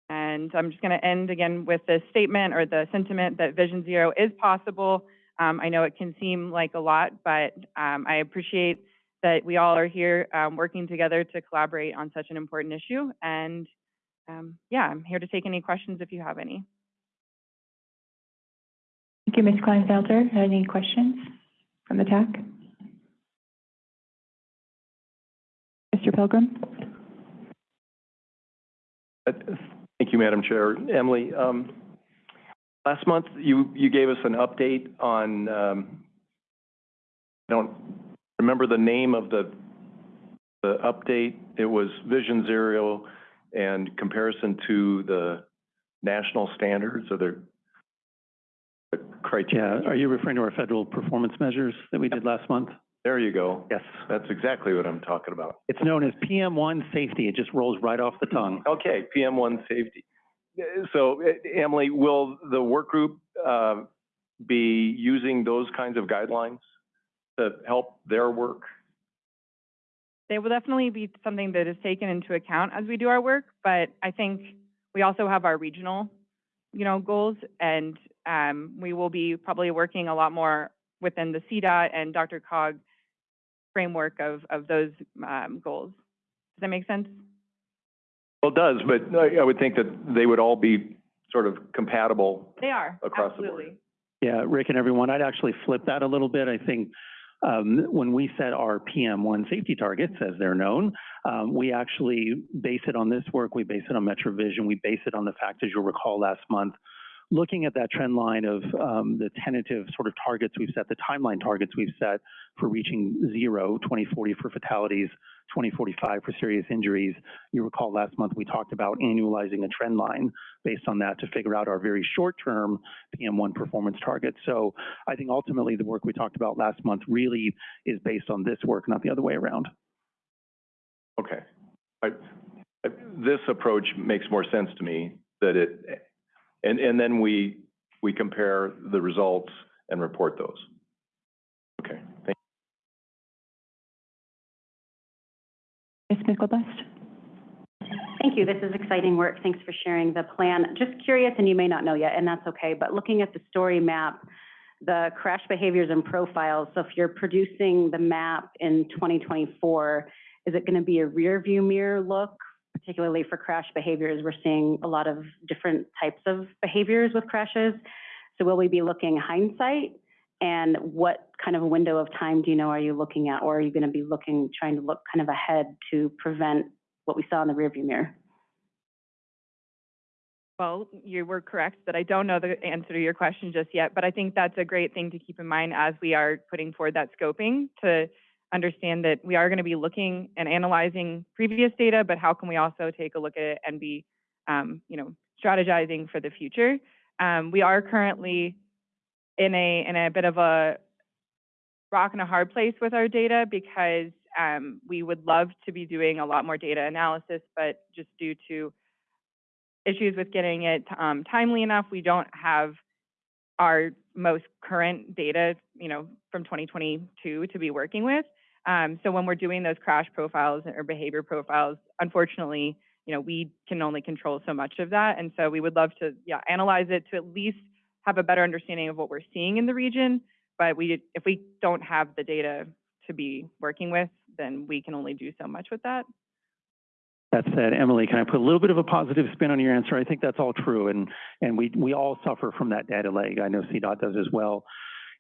And I'm just going to end again with the statement or the sentiment that Vision Zero is possible. Um, I know it can seem like a lot, but um, I appreciate that we all are here um, working together to collaborate on such an important issue. And um, yeah, I'm here to take any questions if you have any. Thank you, Ms. Kleinfelter. Any questions from the TAC? Mr. Pilgrim? Uh, Thank you, Madam Chair. Emily, um, last month, you, you gave us an update on, um, I don't remember the name of the, the update. It was Vision Zero and comparison to the national standards or the the criteria. Yeah, are you referring to our federal performance measures that we did last month? There you go. Yes. That's exactly what I'm talking about. It's known as PM1 safety. It just rolls right off the tongue. Okay, PM one safety. So, Emily, will the work group, uh, be using those kinds of guidelines to help their work? They will definitely be something that is taken into account as we do our work, but I think we also have our regional, you know, goals, and um, we will be probably working a lot more within the CDOT and DRCOG framework of, of those um, goals. Does that make sense? Well, it does, but I, I would think that they would all be sort of compatible. They are, Across the board. absolutely. Yeah, Rick and everyone, I'd actually flip that a little bit. I think um, when we set our PM1 safety targets, as they're known, um, we actually base it on this work. We base it on MetroVision. We base it on the fact, as you'll recall last month, looking at that trend line of um, the tentative sort of targets we've set, the timeline targets we've set for reaching zero, 2040 for fatalities, 2045 for serious injuries. You recall last month we talked about annualizing a trend line based on that to figure out our very short-term PM1 performance targets. So I think ultimately the work we talked about last month really is based on this work, not the other way around. Okay. I, I- this approach makes more sense to me, that it, and, and then we, we compare the results and report those. Ms. Thank you. This is exciting work. Thanks for sharing the plan. Just curious, and you may not know yet, and that's okay, but looking at the story map, the crash behaviors and profiles, so if you're producing the map in 2024, is it going to be a rear view mirror look, particularly for crash behaviors? We're seeing a lot of different types of behaviors with crashes. So will we be looking hindsight? And what kind of window of time do you know are you looking at? Or are you going to be looking, trying to look kind of ahead to prevent what we saw in the rearview mirror? Well, you were correct that I don't know the answer to your question just yet, but I think that's a great thing to keep in mind as we are putting forward that scoping to understand that we are going to be looking and analyzing previous data, but how can we also take a look at it and be, um, you know, strategizing for the future? Um, we are currently in a in a bit of a rock and a hard place with our data because um, we would love to be doing a lot more data analysis, but just due to issues with getting it um, timely enough, we don't have our most current data, you know, from 2022 to be working with. Um, so when we're doing those crash profiles or behavior profiles, unfortunately, you know, we can only control so much of that. And so we would love to, yeah, analyze it to at least have a better understanding of what we're seeing in the region. But we, if we don't have the data to be working with, then we can only do so much with that. That said, Emily, can I put a little bit of a positive spin on your answer? I think that's all true, and, and we, we all suffer from that data lag. I know CDOT does as well.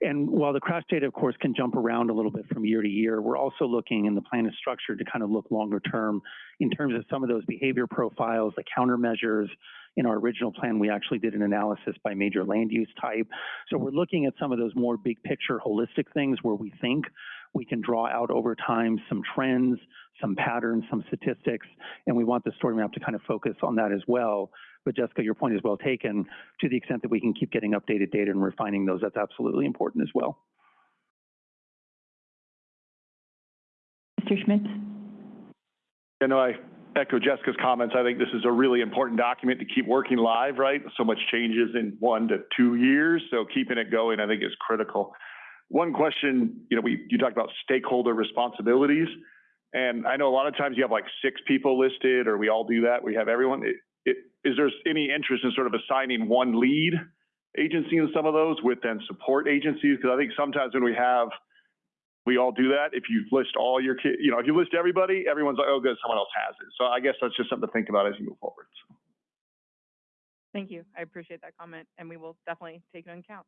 And while the crash data, of course, can jump around a little bit from year to year, we're also looking, and the plan is structured to kind of look longer term in terms of some of those behavior profiles, the countermeasures. In our original plan, we actually did an analysis by major land use type. So we're looking at some of those more big picture holistic things where we think we can draw out over time some trends, some patterns, some statistics, and we want the story map to kind of focus on that as well. But Jessica, your point is well taken. To the extent that we can keep getting updated data and refining those, that's absolutely important as well. Mr. Schmitz? You know, I echo Jessica's comments. I think this is a really important document to keep working live, right? So much changes in one to two years, so keeping it going, I think, is critical. One question, you know, we you talked about stakeholder responsibilities, and I know a lot of times you have like six people listed, or we all do that. We have everyone. It, it, is there any interest in sort of assigning one lead agency in some of those with then support agencies? Because I think sometimes when we have we all do that. If you list all your kids, you know, if you list everybody, everyone's like, oh, good, someone else has it. So I guess that's just something to think about as you move forward. Thank you. I appreciate that comment, and we will definitely take it into account.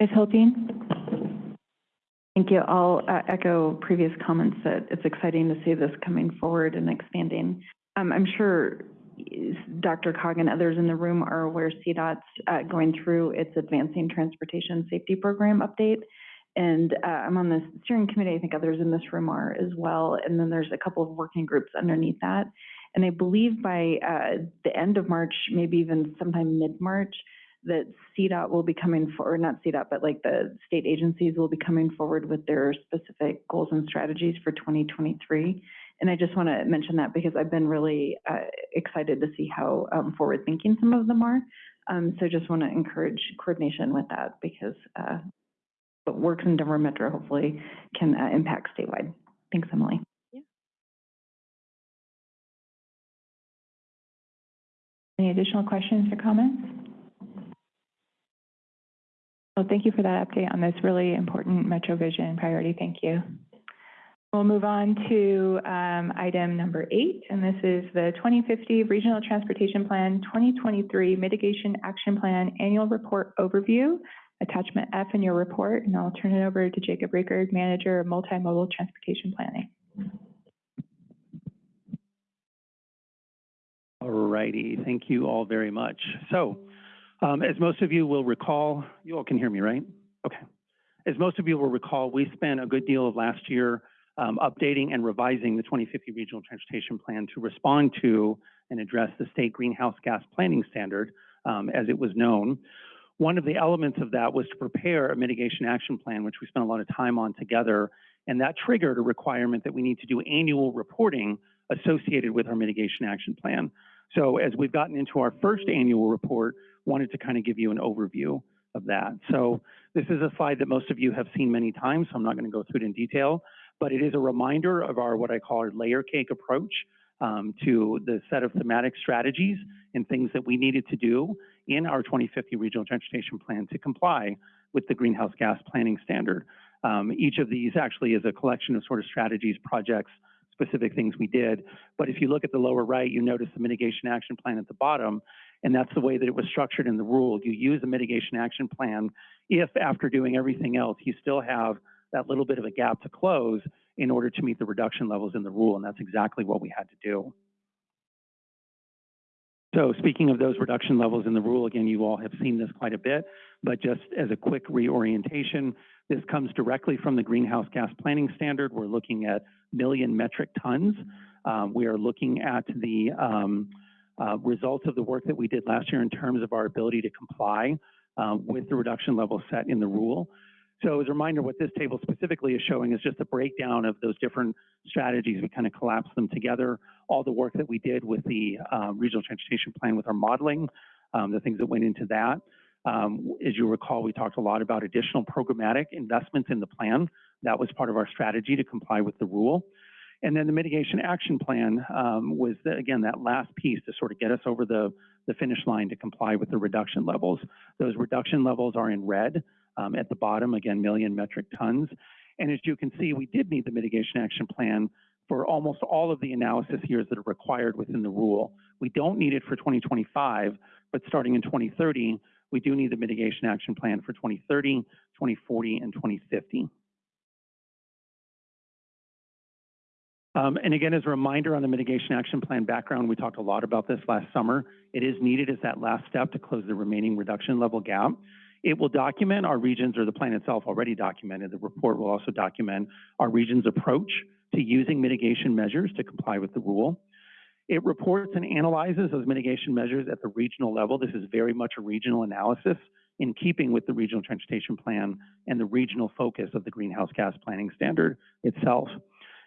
Ms. Hultin? Thank you. I'll uh, echo previous comments that it's exciting to see this coming forward and expanding. Um, I'm sure DRCOG and others in the room are aware CDOT's uh, going through its Advancing Transportation Safety Program update. And uh, I'm on the steering committee. I think others in this room are as well. And then there's a couple of working groups underneath that. And I believe by uh, the end of March, maybe even sometime mid-March, that CDOT will be coming forward, not CDOT, but like the state agencies will be coming forward with their specific goals and strategies for 2023. And I just want to mention that because I've been really uh, excited to see how um, forward-thinking some of them are. Um, so just want to encourage coordination with that because uh, what works in Denver Metro hopefully can uh, impact statewide. Thanks, Emily. Any additional questions or comments? Well, thank you for that update on this really important Metro Vision priority. Thank you. We'll move on to um, item number eight, and this is the 2050 Regional Transportation Plan 2023 Mitigation Action Plan Annual Report Overview attachment F in your report, and I'll turn it over to Jacob Riger, Manager of Multimodal Transportation Planning. All righty, thank you all very much. So, um, as most of you will recall, you all can hear me, right? Okay. As most of you will recall, we spent a good deal of last year um, updating and revising the 2050 Regional Transportation Plan to respond to and address the state greenhouse gas planning standard, um, as it was known. One of the elements of that was to prepare a mitigation action plan, which we spent a lot of time on together, and that triggered a requirement that we need to do annual reporting associated with our mitigation action plan. So as we've gotten into our first annual report, wanted to kind of give you an overview of that. So this is a slide that most of you have seen many times, so I'm not going to go through it in detail, but it is a reminder of our what I call our layer cake approach um, to the set of thematic strategies and things that we needed to do in our 2050 Regional Transportation Plan to comply with the greenhouse gas planning standard. Um, each of these actually is a collection of sort of strategies, projects, specific things we did. But if you look at the lower right, you notice the mitigation action plan at the bottom, and that's the way that it was structured in the rule. You use a mitigation action plan if after doing everything else, you still have that little bit of a gap to close in order to meet the reduction levels in the rule, and that's exactly what we had to do. So speaking of those reduction levels in the rule, again, you all have seen this quite a bit, but just as a quick reorientation, this comes directly from the greenhouse gas planning standard. We're looking at million metric tons. Um, we are looking at the um, uh, results of the work that we did last year in terms of our ability to comply uh, with the reduction level set in the rule. So as a reminder, what this table specifically is showing is just a breakdown of those different strategies. We kind of collapsed them together. All the work that we did with the uh, regional transportation plan with our modeling, um, the things that went into that. Um, as you recall, we talked a lot about additional programmatic investments in the plan. That was part of our strategy to comply with the rule. And then the mitigation action plan um, was, the, again, that last piece to sort of get us over the, the finish line to comply with the reduction levels. Those reduction levels are in red um, at the bottom, again, million metric tons. And as you can see, we did need the mitigation action plan for almost all of the analysis years that are required within the rule. We don't need it for 2025, but starting in 2030, we do need the mitigation action plan for 2030, 2040, and 2050. Um, and again, as a reminder on the mitigation action plan background, we talked a lot about this last summer. It is needed as that last step to close the remaining reduction level gap. It will document our regions, or the plan itself already documented. The report will also document our region's approach to using mitigation measures to comply with the rule. It reports and analyzes those mitigation measures at the regional level. This is very much a regional analysis in keeping with the regional transportation plan and the regional focus of the greenhouse gas planning standard itself.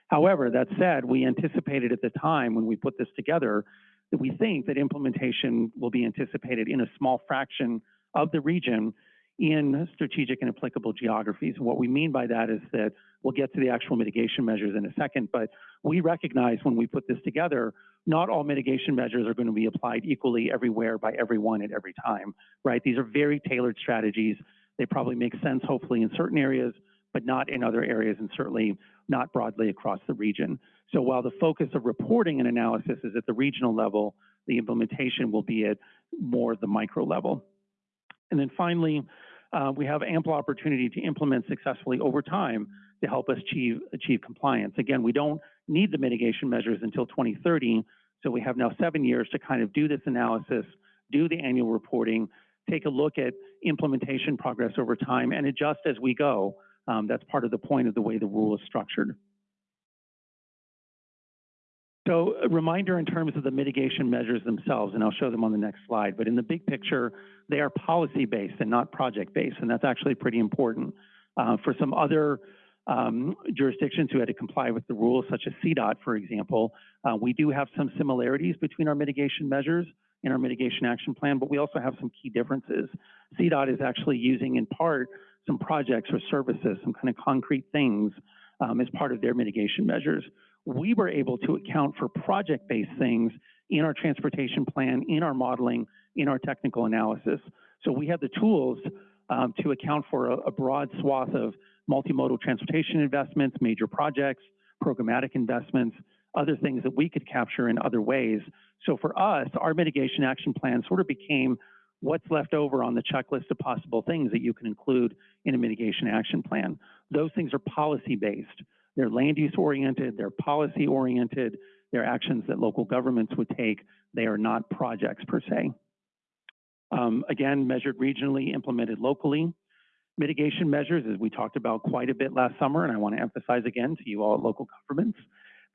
However, that said, we anticipated at the time when we put this together that we think that implementation will be anticipated in a small fraction of the region in strategic and applicable geographies. And what we mean by that is that we'll get to the actual mitigation measures in a second, but we recognize when we put this together, not all mitigation measures are going to be applied equally everywhere by everyone at every time, right? These are very tailored strategies. They probably make sense, hopefully, in certain areas, but not in other areas, and certainly not broadly across the region. So while the focus of reporting and analysis is at the regional level, the implementation will be at more the micro level. And then finally, uh, we have ample opportunity to implement successfully over time to help us achieve, achieve compliance. Again, we don't need the mitigation measures until 2030, so we have now seven years to kind of do this analysis, do the annual reporting, take a look at implementation progress over time, and adjust as we go. Um, that's part of the point of the way the rule is structured. So a reminder in terms of the mitigation measures themselves, and I'll show them on the next slide, but in the big picture, they are policy-based and not project-based, and that's actually pretty important. Uh, for some other um, jurisdictions who had to comply with the rules, such as CDOT, for example, uh, we do have some similarities between our mitigation measures and our mitigation action plan, but we also have some key differences. CDOT is actually using, in part, some projects or services, some kind of concrete things um, as part of their mitigation measures. We were able to account for project-based things in our transportation plan, in our modeling, in our technical analysis. So we have the tools um, to account for a, a broad swath of multimodal transportation investments, major projects, programmatic investments, other things that we could capture in other ways. So for us, our mitigation action plan sort of became what's left over on the checklist of possible things that you can include in a mitigation action plan. Those things are policy-based. They're land use oriented, they're policy oriented, they're actions that local governments would take. They are not projects per se. Um, again, measured regionally, implemented locally. Mitigation measures, as we talked about quite a bit last summer, and I want to emphasize again to you all local governments,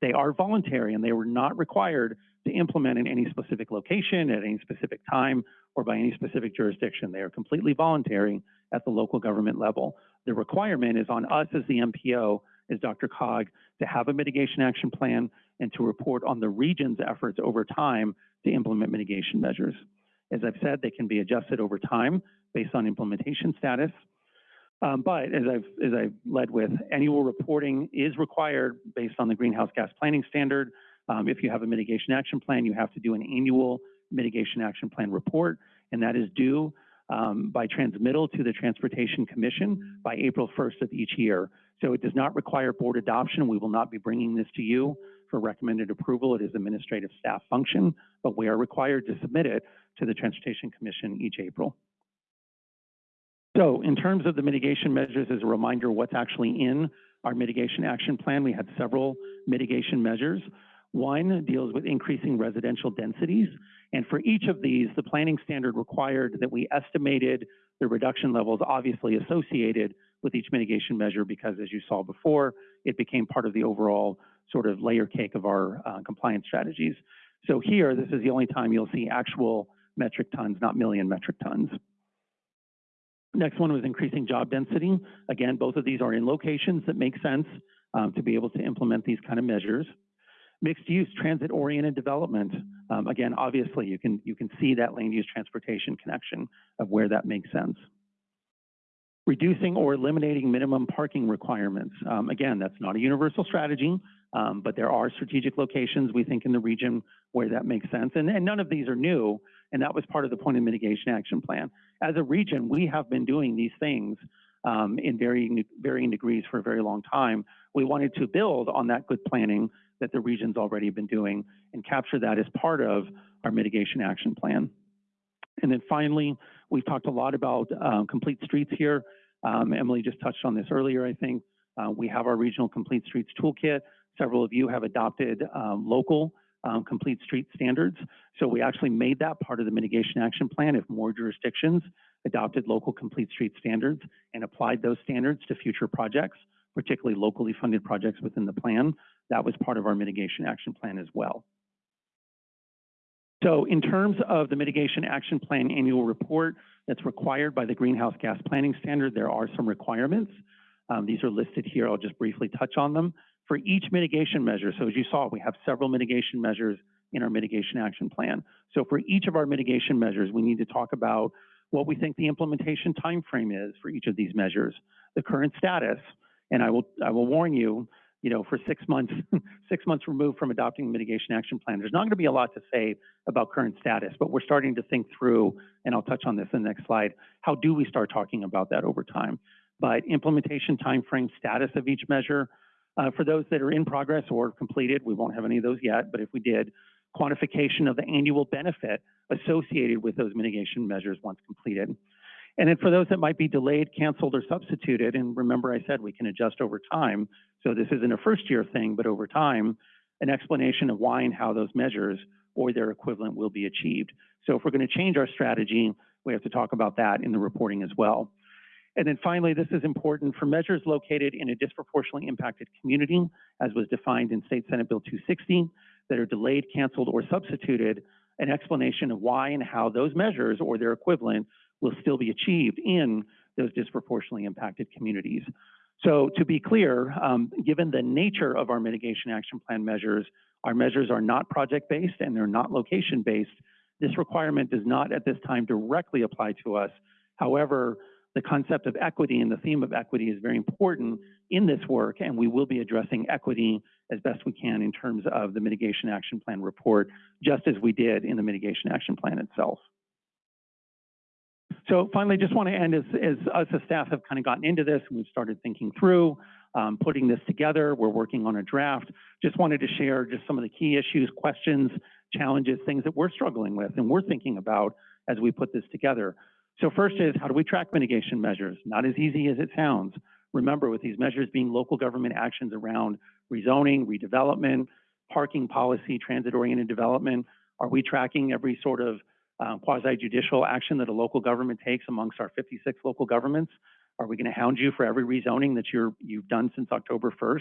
they are voluntary and they were not required to implement in any specific location, at any specific time, or by any specific jurisdiction. They are completely voluntary at the local government level. The requirement is on us as the MPO, as DRCOG, to have a mitigation action plan and to report on the region's efforts over time to implement mitigation measures. As I've said, they can be adjusted over time based on implementation status. Um, but as I've, as I've led with, annual reporting is required based on the greenhouse gas planning standard. Um, if you have a mitigation action plan, you have to do an annual mitigation action plan report, and that is due um, by transmittal to the Transportation Commission by April 1st of each year. So it does not require board adoption. We will not be bringing this to you for recommended approval. It is administrative staff function, but we are required to submit it to the Transportation Commission each April. So in terms of the mitigation measures, as a reminder, what's actually in our mitigation action plan, we had several mitigation measures. One deals with increasing residential densities. And for each of these, the planning standard required that we estimated the reduction levels obviously associated with each mitigation measure because as you saw before, it became part of the overall sort of layer cake of our uh, compliance strategies. So here, this is the only time you'll see actual metric tons, not million metric tons. Next one was increasing job density. Again, both of these are in locations that make sense um, to be able to implement these kind of measures. Mixed-use, transit-oriented development. Um, again, obviously, you can, you can see that land use transportation connection of where that makes sense. Reducing or eliminating minimum parking requirements. Um, again, that's not a universal strategy, um, but there are strategic locations we think in the region where that makes sense. And, and none of these are new, and that was part of the point of mitigation action plan. As a region, we have been doing these things um, in varying, varying degrees for a very long time. We wanted to build on that good planning that the region's already been doing and capture that as part of our mitigation action plan. And then finally, we've talked a lot about um, complete streets here. Um, Emily just touched on this earlier, I think. Uh, we have our regional complete streets toolkit. Several of you have adopted um, local um, complete street standards. So we actually made that part of the mitigation action plan if more jurisdictions adopted local complete street standards and applied those standards to future projects, particularly locally funded projects within the plan. That was part of our mitigation action plan as well. So in terms of the mitigation action plan annual report that's required by the greenhouse gas planning standard, there are some requirements. Um, these are listed here. I'll just briefly touch on them. For each mitigation measure, so as you saw, we have several mitigation measures in our mitigation action plan. So for each of our mitigation measures, we need to talk about what we think the implementation timeframe is for each of these measures, the current status, and I will I will warn you, you know, for six months, six months removed from adopting the mitigation action plan, there's not going to be a lot to say about current status, but we're starting to think through, and I'll touch on this in the next slide, how do we start talking about that over time? But implementation timeframe, status of each measure, uh, for those that are in progress or completed, we won't have any of those yet, but if we did, quantification of the annual benefit associated with those mitigation measures once completed. And then for those that might be delayed, canceled, or substituted, and remember I said we can adjust over time, so this isn't a first year thing, but over time, an explanation of why and how those measures or their equivalent will be achieved. So if we're going to change our strategy, we have to talk about that in the reporting as well. And then finally, this is important for measures located in a disproportionately impacted community, as was defined in State Senate Bill 260, that are delayed, canceled, or substituted, an explanation of why and how those measures or their equivalent will still be achieved in those disproportionately impacted communities. So to be clear, um, given the nature of our mitigation action plan measures, our measures are not project-based and they're not location-based. This requirement does not at this time directly apply to us. However, the concept of equity and the theme of equity is very important in this work, and we will be addressing equity as best we can in terms of the mitigation action plan report, just as we did in the mitigation action plan itself. So finally, just want to end as, as us as staff have kind of gotten into this and we've started thinking through, um, putting this together. We're working on a draft. Just wanted to share just some of the key issues, questions, challenges, things that we're struggling with and we're thinking about as we put this together. So first is how do we track mitigation measures? Not as easy as it sounds. Remember, with these measures being local government actions around rezoning, redevelopment, parking policy, transit-oriented development, are we tracking every sort of um, quasi-judicial action that a local government takes amongst our 56 local governments? Are we going to hound you for every rezoning that you're, you've done since October 1st,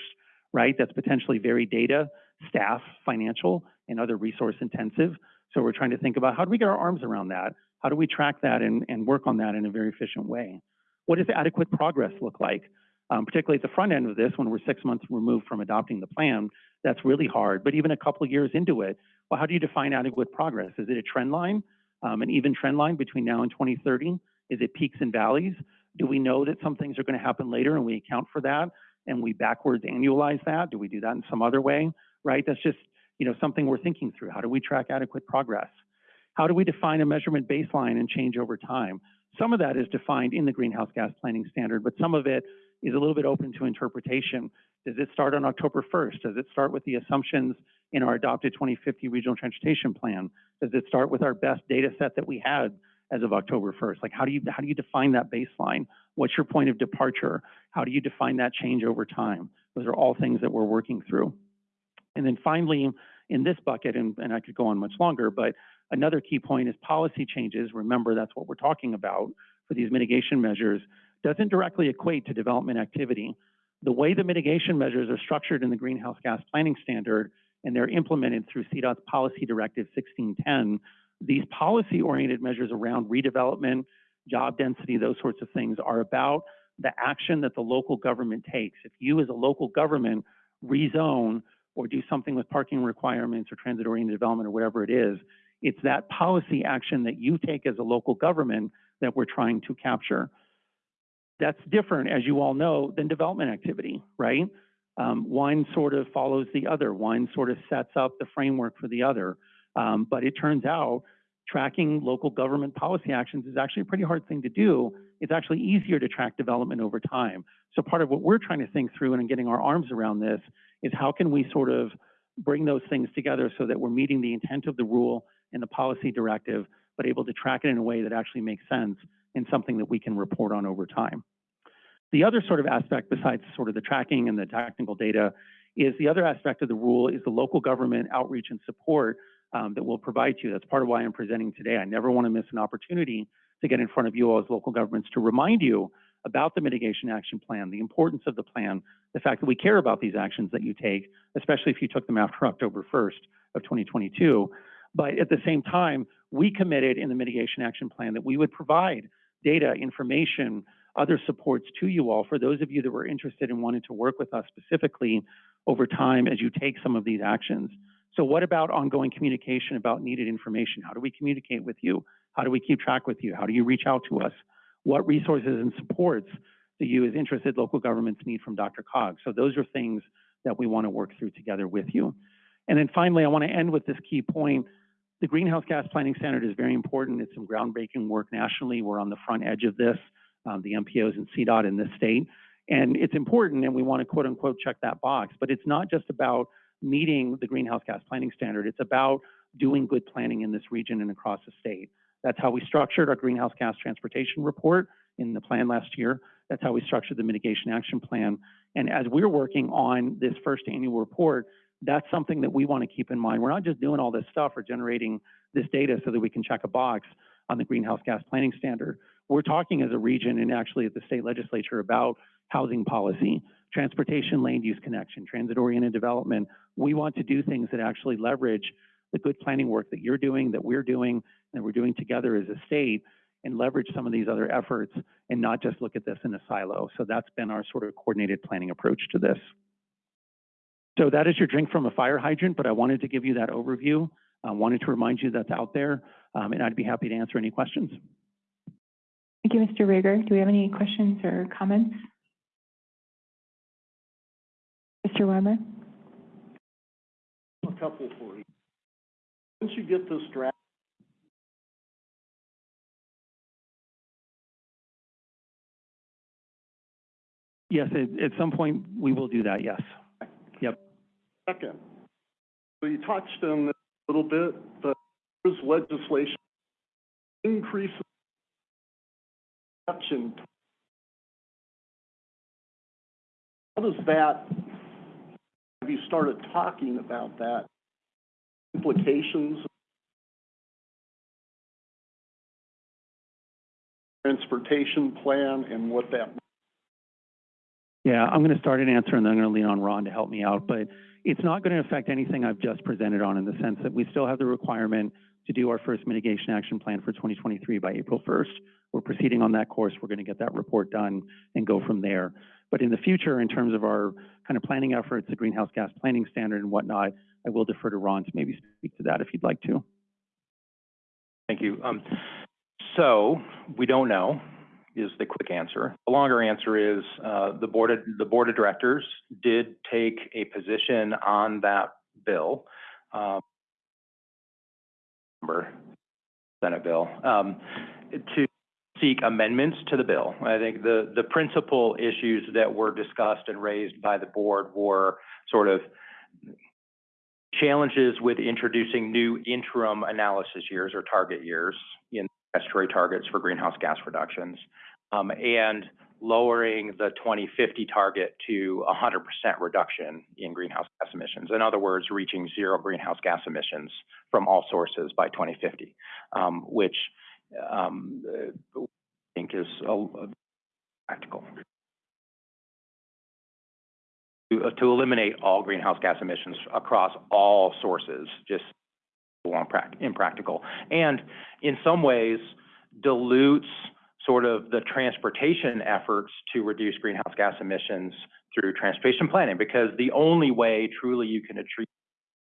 right? That's potentially very data, staff, financial, and other resource intensive. So we're trying to think about how do we get our arms around that? How do we track that and, and work on that in a very efficient way? What does adequate progress look like? Um, particularly at the front end of this, when we're six months removed from adopting the plan, that's really hard. But even a couple years into it, well, how do you define adequate progress? Is it a trend line, um, an even trend line between now and 2030? Is it peaks and valleys? Do we know that some things are going to happen later and we account for that and we backwards annualize that? Do we do that in some other way? Right? That's just you know something we're thinking through. How do we track adequate progress? How do we define a measurement baseline and change over time? Some of that is defined in the greenhouse gas planning standard, but some of it is a little bit open to interpretation. Does it start on October 1st? Does it start with the assumptions in our adopted 2050 regional transportation plan? Does it start with our best data set that we had as of October 1st? Like how do you how do you define that baseline? What's your point of departure? How do you define that change over time? Those are all things that we're working through. And then finally, in this bucket, and, and I could go on much longer, but another key point is policy changes. Remember, that's what we're talking about for these mitigation measures doesn't directly equate to development activity. The way the mitigation measures are structured in the greenhouse gas planning standard and they're implemented through CDOT's Policy Directive 1610, these policy-oriented measures around redevelopment, job density, those sorts of things are about the action that the local government takes. If you as a local government rezone or do something with parking requirements or transit-oriented development or whatever it is. It's that policy action that you take as a local government that we're trying to capture. That's different, as you all know, than development activity, right? Um, one sort of follows the other. One sort of sets up the framework for the other. Um, but it turns out tracking local government policy actions is actually a pretty hard thing to do. It's actually easier to track development over time. So part of what we're trying to think through and getting our arms around this is how can we sort of bring those things together so that we're meeting the intent of the rule and the policy directive, but able to track it in a way that actually makes sense and something that we can report on over time. The other sort of aspect besides sort of the tracking and the technical data is the other aspect of the rule is the local government outreach and support um, that we'll provide to you. That's part of why I'm presenting today. I never want to miss an opportunity to get in front of you all as local governments to remind you about the mitigation action plan, the importance of the plan, the fact that we care about these actions that you take, especially if you took them after October 1st of 2022. But at the same time, we committed in the mitigation action plan that we would provide data, information, other supports to you all for those of you that were interested and wanted to work with us specifically over time as you take some of these actions. So what about ongoing communication about needed information? How do we communicate with you? How do we keep track with you? How do you reach out to us? What resources and supports do you as interested local governments need from DRCOG? So those are things that we want to work through together with you. And then finally, I want to end with this key point. The Greenhouse Gas Planning Standard is very important. It's some groundbreaking work nationally. We're on the front edge of this, um, the MPOs and CDOT in this state. And it's important, and we want to quote unquote check that box. But it's not just about meeting the Greenhouse Gas Planning Standard. It's about doing good planning in this region and across the state. That's how we structured our Greenhouse Gas Transportation Report in the plan last year. That's how we structured the Mitigation Action Plan. And as we're working on this first annual report, that's something that we want to keep in mind. We're not just doing all this stuff or generating this data so that we can check a box on the greenhouse gas planning standard. We're talking as a region and actually at the state legislature about housing policy, transportation land use connection, transit-oriented development. We want to do things that actually leverage the good planning work that you're doing, that we're doing, and we're doing together as a state and leverage some of these other efforts and not just look at this in a silo. So that's been our sort of coordinated planning approach to this. So that is your drink from a fire hydrant, but I wanted to give you that overview. I wanted to remind you that's out there, um, and I'd be happy to answer any questions. Thank you, Mr. Riger. Do we have any questions or comments? Mr. Weimer? A couple for you. Once you get this draft Yes, at, at some point, we will do that, yes. Yep. Second, so you touched on this a little bit, but there's legislation increases production. How does that, have you started talking about that? Implications? Transportation plan and what that Yeah, I'm going to start an answer and then I'm going to lean on Ron to help me out. But it's not going to affect anything I've just presented on in the sense that we still have the requirement to do our first mitigation action plan for 2023 by April 1st. We're proceeding on that course. We're going to get that report done and go from there. But in the future, in terms of our kind of planning efforts, the greenhouse gas planning standard and whatnot, I will defer to Ron to maybe speak to that if you'd like to. Thank you. Um, so we don't know is the quick answer. The longer answer is uh, the board of, the board of directors did take a position on that bill. Um, Senate bill um, to seek amendments to the bill. I think the the principal issues that were discussed and raised by the board were sort of challenges with introducing new interim analysis years or target years in statutory targets for greenhouse gas reductions, um, and lowering the 2050 target to 100% reduction in greenhouse gas emissions. In other words, reaching zero greenhouse gas emissions from all sources by 2050, um, which um, I think is uh, practical. To, uh, to eliminate all greenhouse gas emissions across all sources, just impractical. And in some ways, dilutes sort of the transportation efforts to reduce greenhouse gas emissions through transportation planning, because the only way truly you can achieve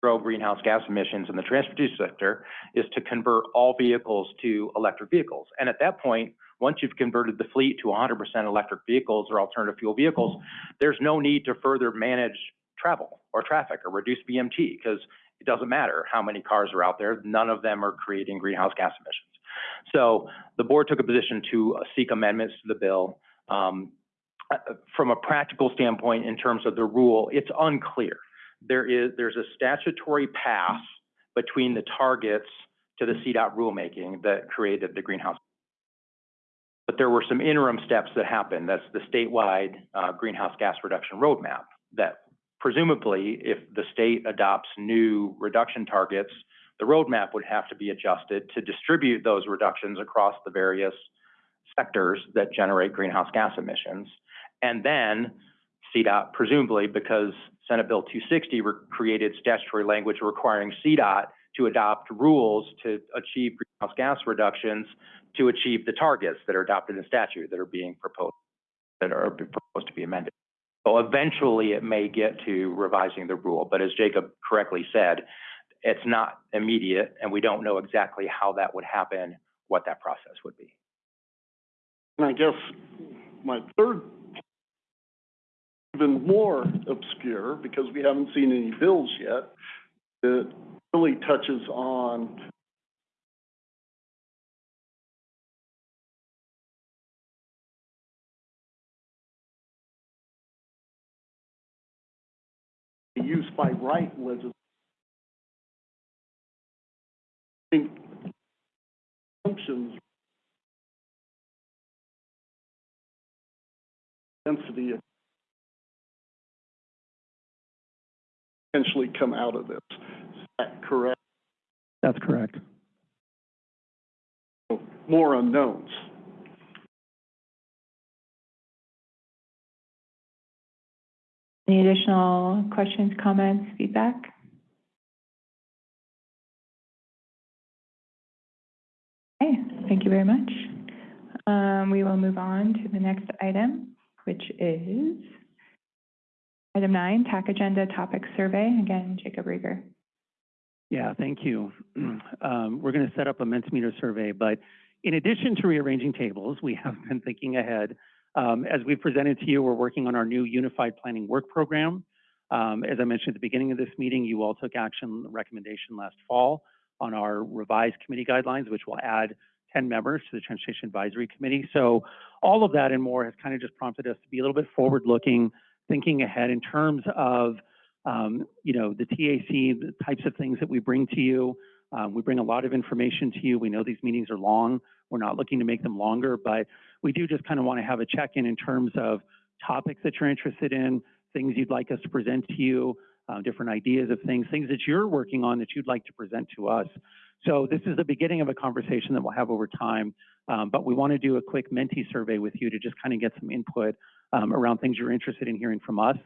zero greenhouse gas emissions in the transportation sector is to convert all vehicles to electric vehicles. And at that point, once you've converted the fleet to 100% electric vehicles or alternative fuel vehicles, there's no need to further manage travel or traffic or reduce VMT, because it doesn't matter how many cars are out there, none of them are creating greenhouse gas emissions. So the board took a position to seek amendments to the bill. Um, uh, from a practical standpoint, in terms of the rule, it's unclear. There is, there's a statutory path between the targets to the CDOT rulemaking that created the greenhouse. But there were some interim steps that happened. That's the statewide uh, greenhouse gas reduction roadmap that presumably, if the state adopts new reduction targets, the roadmap would have to be adjusted to distribute those reductions across the various sectors that generate greenhouse gas emissions. And then CDOT, presumably because Senate Bill 260 re- created statutory language requiring CDOT to adopt rules to achieve greenhouse gas reductions to achieve the targets that are adopted in statute that are being proposed, that are proposed to be amended. So eventually it may get to revising the rule, but as Jacob correctly said, it's not immediate and we don't know exactly how that would happen, what that process would be. And I guess my third, even more obscure, because we haven't seen any bills yet, it really touches on use by right legislation. I think assumptions density potentially come out of this. Is that correct? That's correct. More unknowns. Any additional questions, comments, feedback? Okay, thank you very much. Um, we will move on to the next item, which is item nine, TAC agenda topic survey. Again, Jacob Riger. Yeah, thank you. Um, we're going to set up a Mentimeter survey, but in addition to rearranging tables, we have been thinking ahead. Um, as we've presented to you, we're working on our new Unified Planning Work Program. Um, as I mentioned at the beginning of this meeting, you all took action recommendation last fall on our revised committee guidelines, which will add 10 members to the Transportation Advisory Committee. So all of that and more has kind of just prompted us to be a little bit forward-looking, thinking ahead in terms of um, you know, the TAC, the types of things that we bring to you. Um, we bring a lot of information to you. We know these meetings are long. We're not looking to make them longer, but we do just kind of want to have a check-in in terms of topics that you're interested in, things you'd like us to present to you, uh, different ideas of things, things that you're working on that you'd like to present to us. So this is the beginning of a conversation that we'll have over time, um, but we want to do a quick Menti survey with you to just kind of get some input um, around things you're interested in hearing from us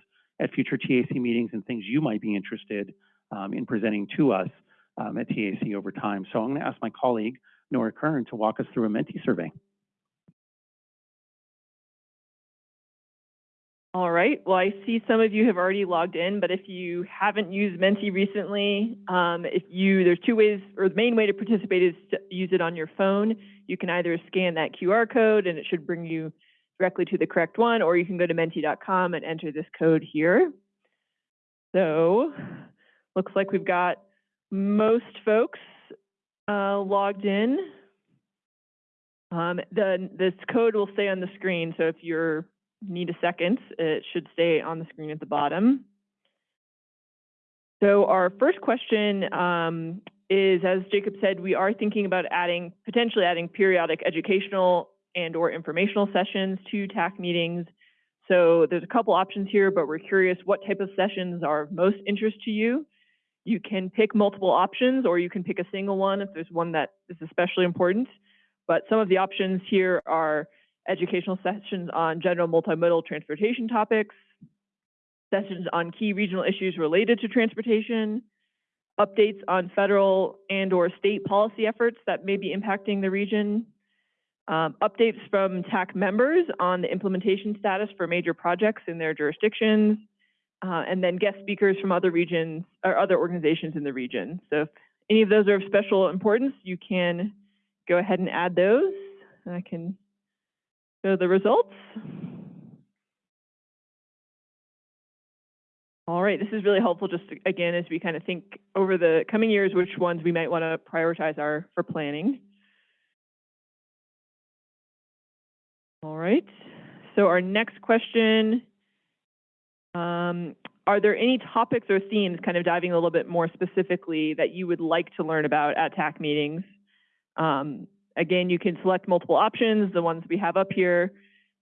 at future TAC meetings and things you might be interested um, in presenting to us um, at TAC over time. So I'm going to ask my colleague, Nora Kern, to walk us through a Menti survey. All right, well, I see some of you have already logged in, but if you haven't used Menti recently, um, if you, there's two ways, or the main way to participate is to use it on your phone. You can either scan that QR code and it should bring you directly to the correct one, or you can go to menti.com and enter this code here. So, looks like we've got most folks uh, logged in. Um, the, this code will stay on the screen, so if you need a second, it should stay on the screen at the bottom. So our first question um, is, as Jacob said, we are thinking about adding, potentially adding periodic educational and or informational sessions to TAC meetings. So there's a couple options here, but we're curious what type of sessions are of most interest to you. You can pick multiple options or you can pick a single one if there's one that is especially important. But some of the options here are educational sessions on general multimodal transportation topics, sessions on key regional issues related to transportation, updates on federal and or state policy efforts that may be impacting the region, Um, updates from TAC members on the implementation status for major projects in their jurisdictions, uh, and then guest speakers from other regions or other organizations in the region. So if any of those are of special importance, you can go ahead and add those. I can show the results. All right, this is really helpful just again as we kind of think over the coming years which ones we might want to prioritize our for planning. All right, so our next question, um, are there any topics or themes, kind of diving a little bit more specifically, that you would like to learn about at TAC meetings? Um, again, you can select multiple options, the ones we have up here.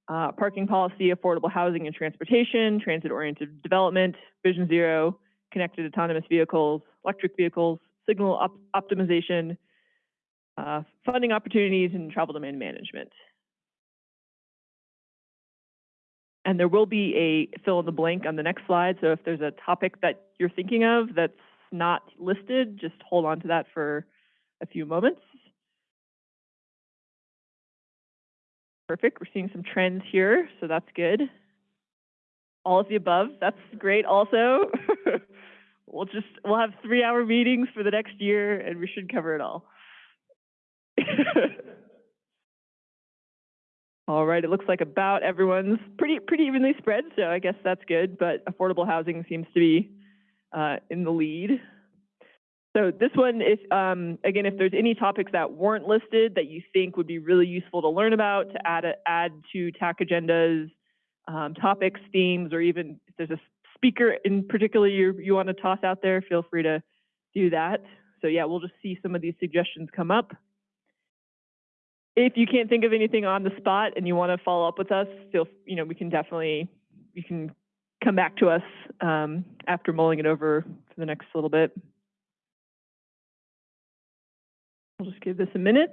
Uh, parking policy, affordable housing and transportation, transit-oriented development, Vision Zero, connected autonomous vehicles, electric vehicles, signal op- optimization, uh, funding opportunities, and travel demand management. And there will be a fill in the blank on the next slide. So if there's a topic that you're thinking of that's not listed, just hold on to that for a few moments. Perfect. We're seeing some trends here, so that's good. All of the above, that's great also. we'll just, we'll have three hour meetings for the next year and we should cover it all. All right, it looks like about everyone's pretty pretty evenly spread, so I guess that's good. But affordable housing seems to be uh, in the lead. So this one, if um, again, if there's any topics that weren't listed that you think would be really useful to learn about, to add a, add to TAC agendas, um, topics, themes, or even if there's a speaker in particular you you want to toss out there, feel free to do that. So yeah, we'll just see some of these suggestions come up. If you can't think of anything on the spot and you want to follow up with us, feel, you know, we can definitely, you can come back to us um, after mulling it over for the next little bit. I'll just give this a minute.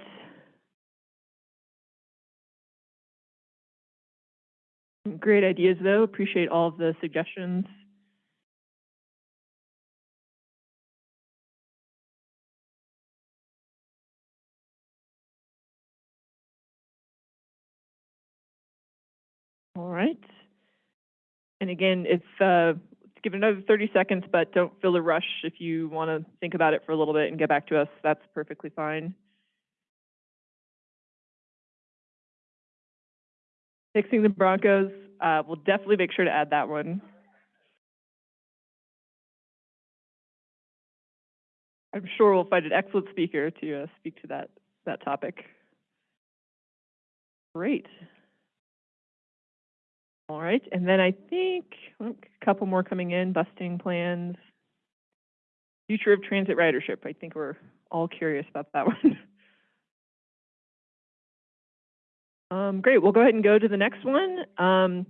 Great ideas, though. Appreciate all of the suggestions. All right. And again, if, uh, give it another 30 seconds, but don't feel a rush. If you want to think about it for a little bit and get back to us, that's perfectly fine. Fixing the Broncos, uh, we'll definitely make sure to add that one. I'm sure we'll find an excellent speaker to uh, speak to that, that topic. Great. All right, and then I think oh, a couple more coming in, busting plans. Future of transit ridership, I think we're all curious about that one. um, great, we'll go ahead and go to the next one. Um,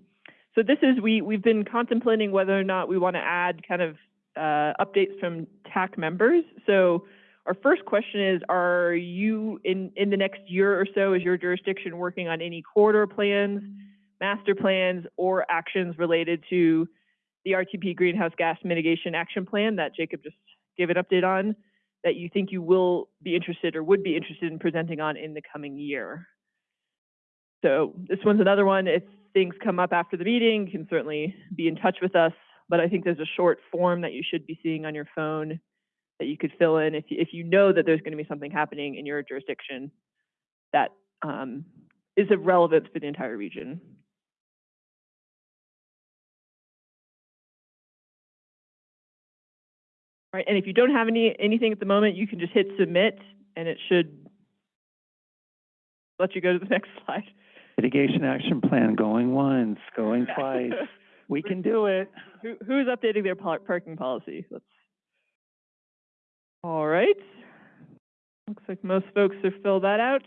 so this is, we, we've been contemplating whether or not we want to add kind of uh, updates from TAC members. So our first question is, are you in, in the next year or so, is your jurisdiction working on any corridor plans? Master plans or actions related to the RTP Greenhouse Gas Mitigation Action Plan that Jacob just gave an update on that you think you will be interested or would be interested in presenting on in the coming year. So this one's another one. If things come up after the meeting, you can certainly be in touch with us. But I think there's a short form that you should be seeing on your phone that you could fill in if you, if you know that there's going to be something happening in your jurisdiction that um, is of relevance for the entire region. All right, and if you don't have any, anything at the moment, you can just hit submit and it should let you go to the next slide. Mitigation action plan, going once, going twice. We can do it. Who, who's updating their parking policy? Let's. All right. Looks like most folks have filled that out.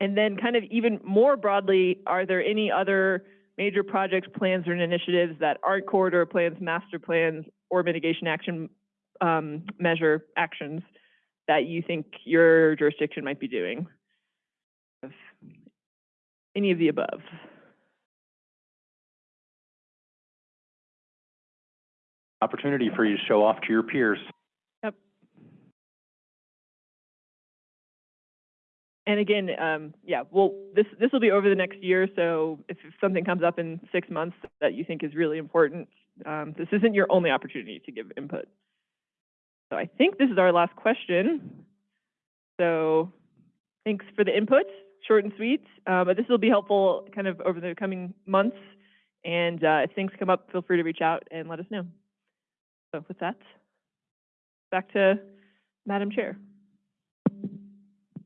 And then kind of even more broadly, are there any other major projects, plans, or initiatives that aren't corridor plans, master plans, or mitigation action um, measure actions that you think your jurisdiction might be doing? Any of the above? Opportunity for you to show off to your peers. Yep. and again, um, yeah, well, this, this will be over the next year, so if if something comes up in six months that you think is really important, um, this isn't your only opportunity to give input. So I think this is our last question. So thanks for the input, short and sweet, uh, but this will be helpful kind of over the coming months. And, uh, if things come up, feel free to reach out and let us know. So with that, back to Madam Chair.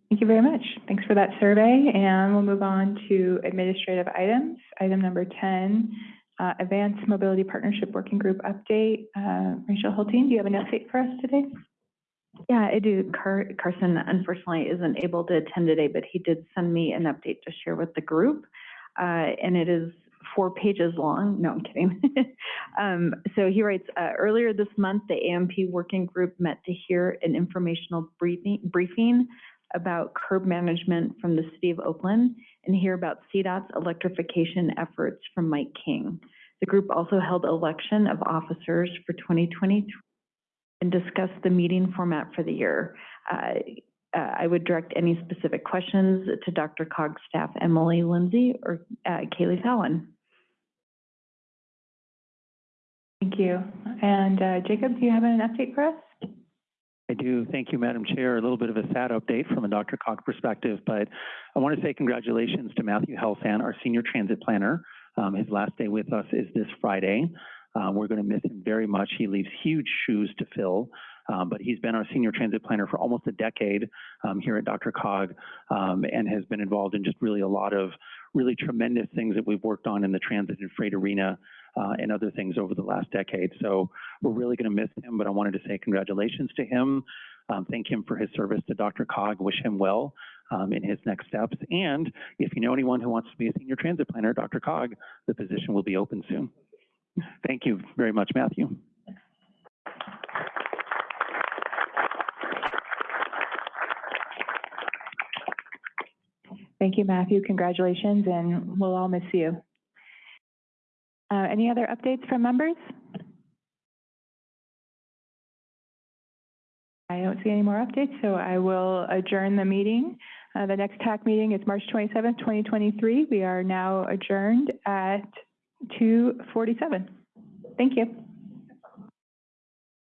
Thank you very much. Thanks for that survey, and we'll move on to administrative items. Item number ten, uh, Advanced Mobility Partnership Working Group update. Uh, Rachel Hultin, do you have an update for us today? Yeah, I do. Car- Carson unfortunately isn't able to attend today, but he did send me an update to share with the group. Uh, and it is four pages long. No, I'm kidding. um, so he writes, uh, earlier this month, the AMP working group met to hear an informational briefing, briefing about curb management from the city of Oakland and hear about CDOT's electrification efforts from Mike King. The group also held election of officers for 2023 and discussed the meeting format for the year. Uh, uh, I would direct any specific questions to DRCOG staff Emily Lindsay or uh, Kaylee Fallon. Thank you. And uh, Jacob, do you have an update for us? I do. Thank you, Madam Chair. A little bit of a sad update from a DRCOG perspective, but I want to say congratulations to Matthew Helfand, our senior transit planner. Um, his last day with us is this Friday. Uh, we're going to miss him very much. He leaves huge shoes to fill, um, but he's been our senior transit planner for almost a decade um, here at DRCOG um, and has been involved in just really a lot of really tremendous things that we've worked on in the transit and freight arena uh, and other things over the last decade. So we're really going to miss him, but I wanted to say congratulations to him. Um, thank him for his service to DRCOG. Wish him well um, in his next steps. And if you know anyone who wants to be a senior transit planner DRCOG, the position will be open soon. Thank you very much, Matthew. Thank you, Matthew. Congratulations, and we'll all miss you. Uh, any other updates from members? I don't see any more updates, so I will adjourn the meeting. Uh, the next TAC meeting is March twenty-seventh, twenty twenty-three. We are now adjourned at two forty-seven. Thank you.